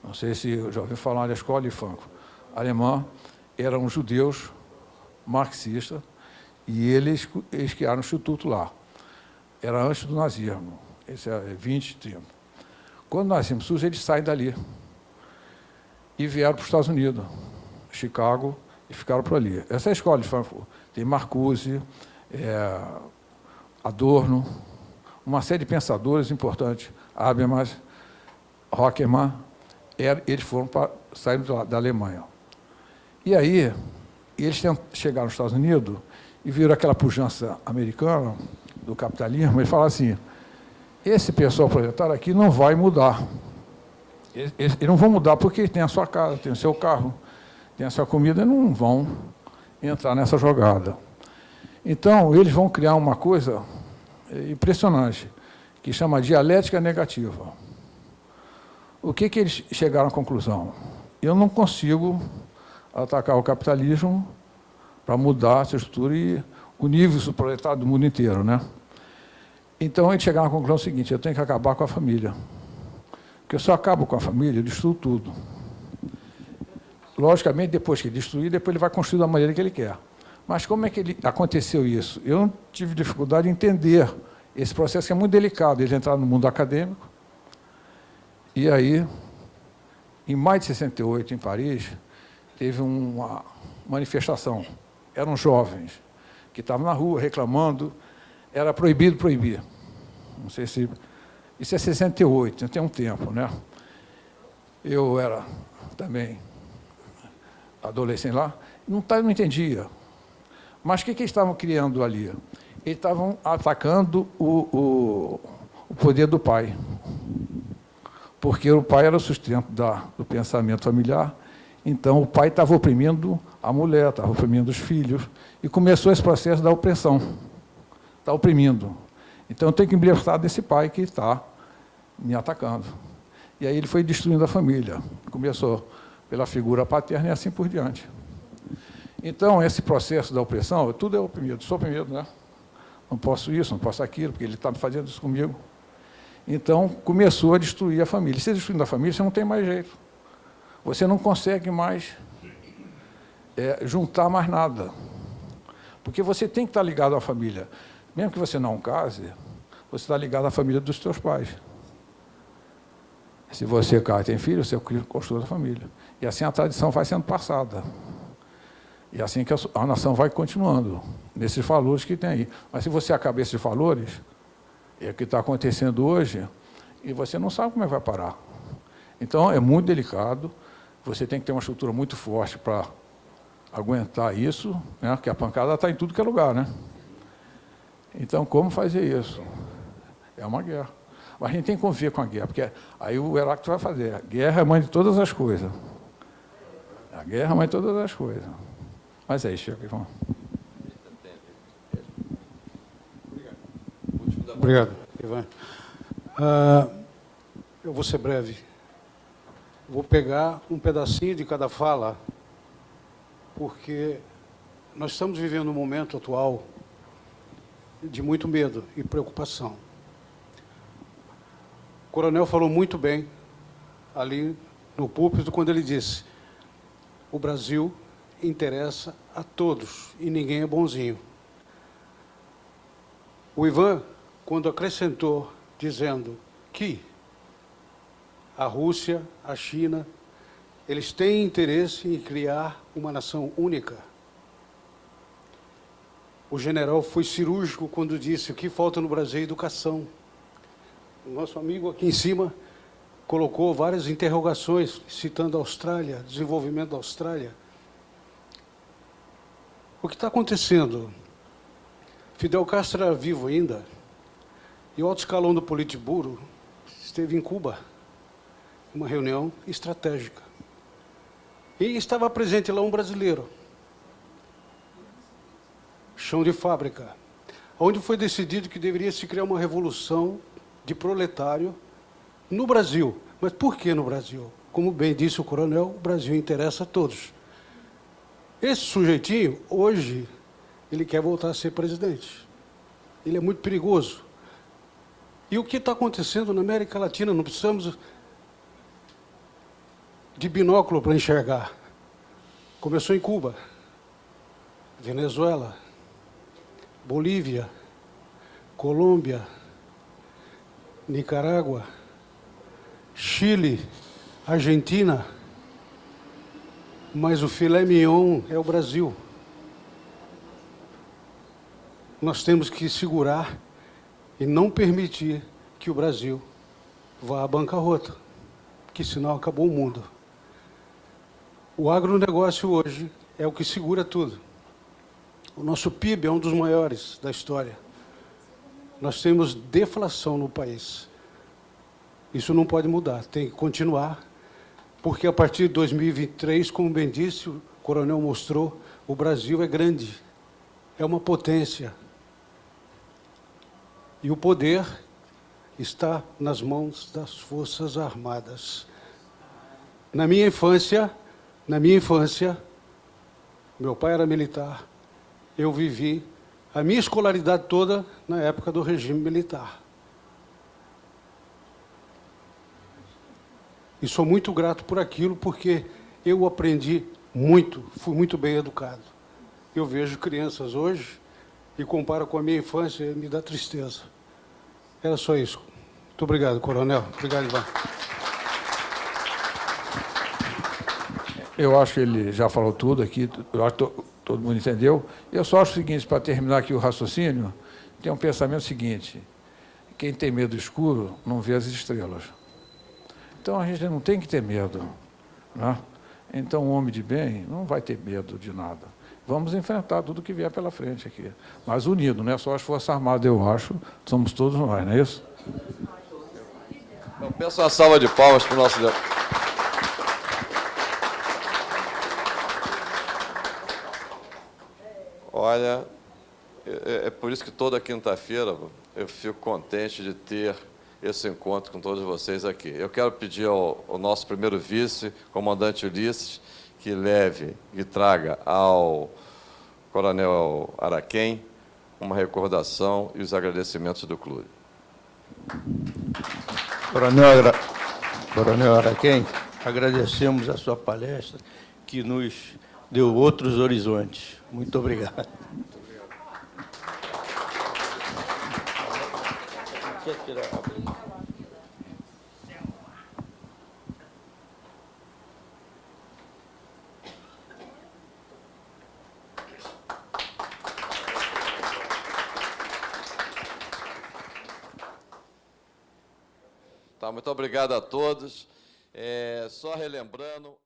não sei se já ouviu falar da escola de Frankfurt, alemã, eram judeus marxistas, e eles, eles criaram um instituto lá. Era antes do nazismo, esse é 20, 30. Quando nós tínhamos SUS, eles saem dali e vieram para os Estados Unidos, Chicago, e ficaram por ali. Essa é a escola de Frankfurt. Tem Marcuse, é, Adorno, uma série de pensadores importantes, Habermas, Rockemann, eles foram para, saíram da Alemanha. E aí, eles chegaram nos Estados Unidos e viram aquela pujança americana do capitalismo, eles falaram assim, esse pessoal proletário aqui não vai mudar. Eles, eles, não vão mudar porque tem a sua casa, tem o seu carro, tem a sua comida, e não vão entrar nessa jogada. Então, eles vão criar uma coisa impressionante, que chama dialética negativa. O que, que eles chegaram à conclusão? Eu não consigo atacar o capitalismo para mudar essa estrutura e o nível proletário do mundo inteiro. Né? Então, eles chegaram à conclusão seguinte, eu tenho que acabar com a família. Porque se eu acabo com a família, eu destruo tudo. Logicamente, depois que destruir, depois ele vai construir da maneira que ele quer. Mas como é que ele, aconteceu isso? Eu tive dificuldade em entender esse processo, que é muito delicado. Eles entraram no mundo acadêmico, e aí, em maio de 68, em Paris, teve uma manifestação. Eram jovens que estavam na rua reclamando, era proibido proibir. Não sei se... Isso é 68, tem um tempo, né? Eu era também adolescente lá, não, tá, não entendia. Mas o que, que eles estavam criando ali? Eles estavam atacando o, o, o poder do pai. Porque o pai era o sustento da, do pensamento familiar, então o pai estava oprimindo a mulher, estava oprimindo os filhos, e começou esse processo da opressão. Está oprimindo. Então eu tenho que me libertar desse pai que está me atacando. E aí ele foi destruindo a família. Começou pela figura paterna e assim por diante. Então, esse processo da opressão, tudo é oprimido, sou oprimido, né? Não posso isso, não posso aquilo, porque ele está fazendo isso comigo. Então, começou a destruir a família. Se destruindo a família, você não tem mais jeito. Você não consegue mais é, juntar mais nada. Porque você tem que estar ligado à família. Mesmo que você não case, você está ligado à família dos seus pais. Se você casa e tem filho, você construa a família. E assim a tradição vai sendo passada. E assim que a nação vai continuando, nesses valores que tem aí. Mas se você acaba esses valores, é o que está acontecendo hoje, e você não sabe como é que vai parar. Então, é muito delicado, você tem que ter uma estrutura muito forte para aguentar isso, né? porque a pancada está em tudo que é lugar. Né? Então, como fazer isso? É uma guerra. Mas a gente tem que conviver com a guerra, porque aí o Heráclito vai fazer. A guerra é mãe de todas as coisas. A guerra é mãe de todas as coisas. Mas é isso, Ivan. Obrigado, Ivan. Uh, eu vou ser breve. Vou pegar um pedacinho de cada fala, porque nós estamos vivendo um momento atual de muito medo e preocupação. O coronel falou muito bem ali no púlpito quando ele disse o Brasil interessa a todos e ninguém é bonzinho. O Ivan, quando acrescentou, dizendo que a Rússia, a China, eles têm interesse em criar uma nação única. O general foi cirúrgico quando disse o que falta no Brasil é educação. O nosso amigo aqui em cima colocou várias interrogações, citando a Austrália, desenvolvimento da Austrália. O que está acontecendo? Fidel Castro era vivo ainda, e o alto escalão do Politburo esteve em Cuba, uma reunião estratégica. E estava presente lá um brasileiro, chão de fábrica, onde foi decidido que deveria se criar uma revolução de proletário no Brasil. Mas por que no Brasil? Como bem disse o coronel, o Brasil interessa a todos. Esse sujeitinho, hoje, ele quer voltar a ser presidente. Ele é muito perigoso. E o que está acontecendo na América Latina? Não precisamos de binóculo para enxergar. Começou em Cuba, Venezuela, Bolívia, Colômbia, Nicarágua, Chile, Argentina, mas o filé mignon é o Brasil. Nós temos que segurar e não permitir que o Brasil vá à bancarrota, que senão acabou o mundo. O agronegócio hoje é o que segura tudo. O nosso PIB é um dos maiores da história. Nós temos deflação no país. Isso não pode mudar, tem que continuar, porque a partir de 2023, como bem disse, o coronel mostrou, o Brasil é grande, é uma potência. E o poder está nas mãos das Forças Armadas. Na minha infância, na minha infância, meu pai era militar, eu vivi a minha escolaridade toda na época do regime militar. E sou muito grato por aquilo, porque eu aprendi muito, fui muito bem educado. Eu vejo crianças hoje e comparo com a minha infância e me dá tristeza. Era só isso. Muito obrigado, coronel. Obrigado, Ivan. Eu acho que ele já falou tudo aqui, eu acho que todo mundo entendeu. Eu só acho o seguinte, para terminar aqui o raciocínio, tem um pensamento seguinte, quem tem medo do escuro não vê as estrelas. Então a gente não tem que ter medo. Né? Então o homem de bem não vai ter medo de nada. Vamos enfrentar tudo que vier pela frente aqui. Mas unido, não é só as Forças Armadas, eu acho, somos todos nós, não é isso? Então, peço uma salva de palmas para o nosso... Olha, é, é por isso que toda quinta-feira eu fico contente de ter esse encontro com todos vocês aqui. Eu quero pedir ao, ao nosso primeiro vice, comandante Ulisses, que leve e traga ao coronel Araquém uma recordação e os agradecimentos do clube. Coronel, Coronel Araquém, agradecemos a sua palestra, que nos deu outros horizontes. Muito obrigado. Tá, muito obrigado a todos. É, só relembrando...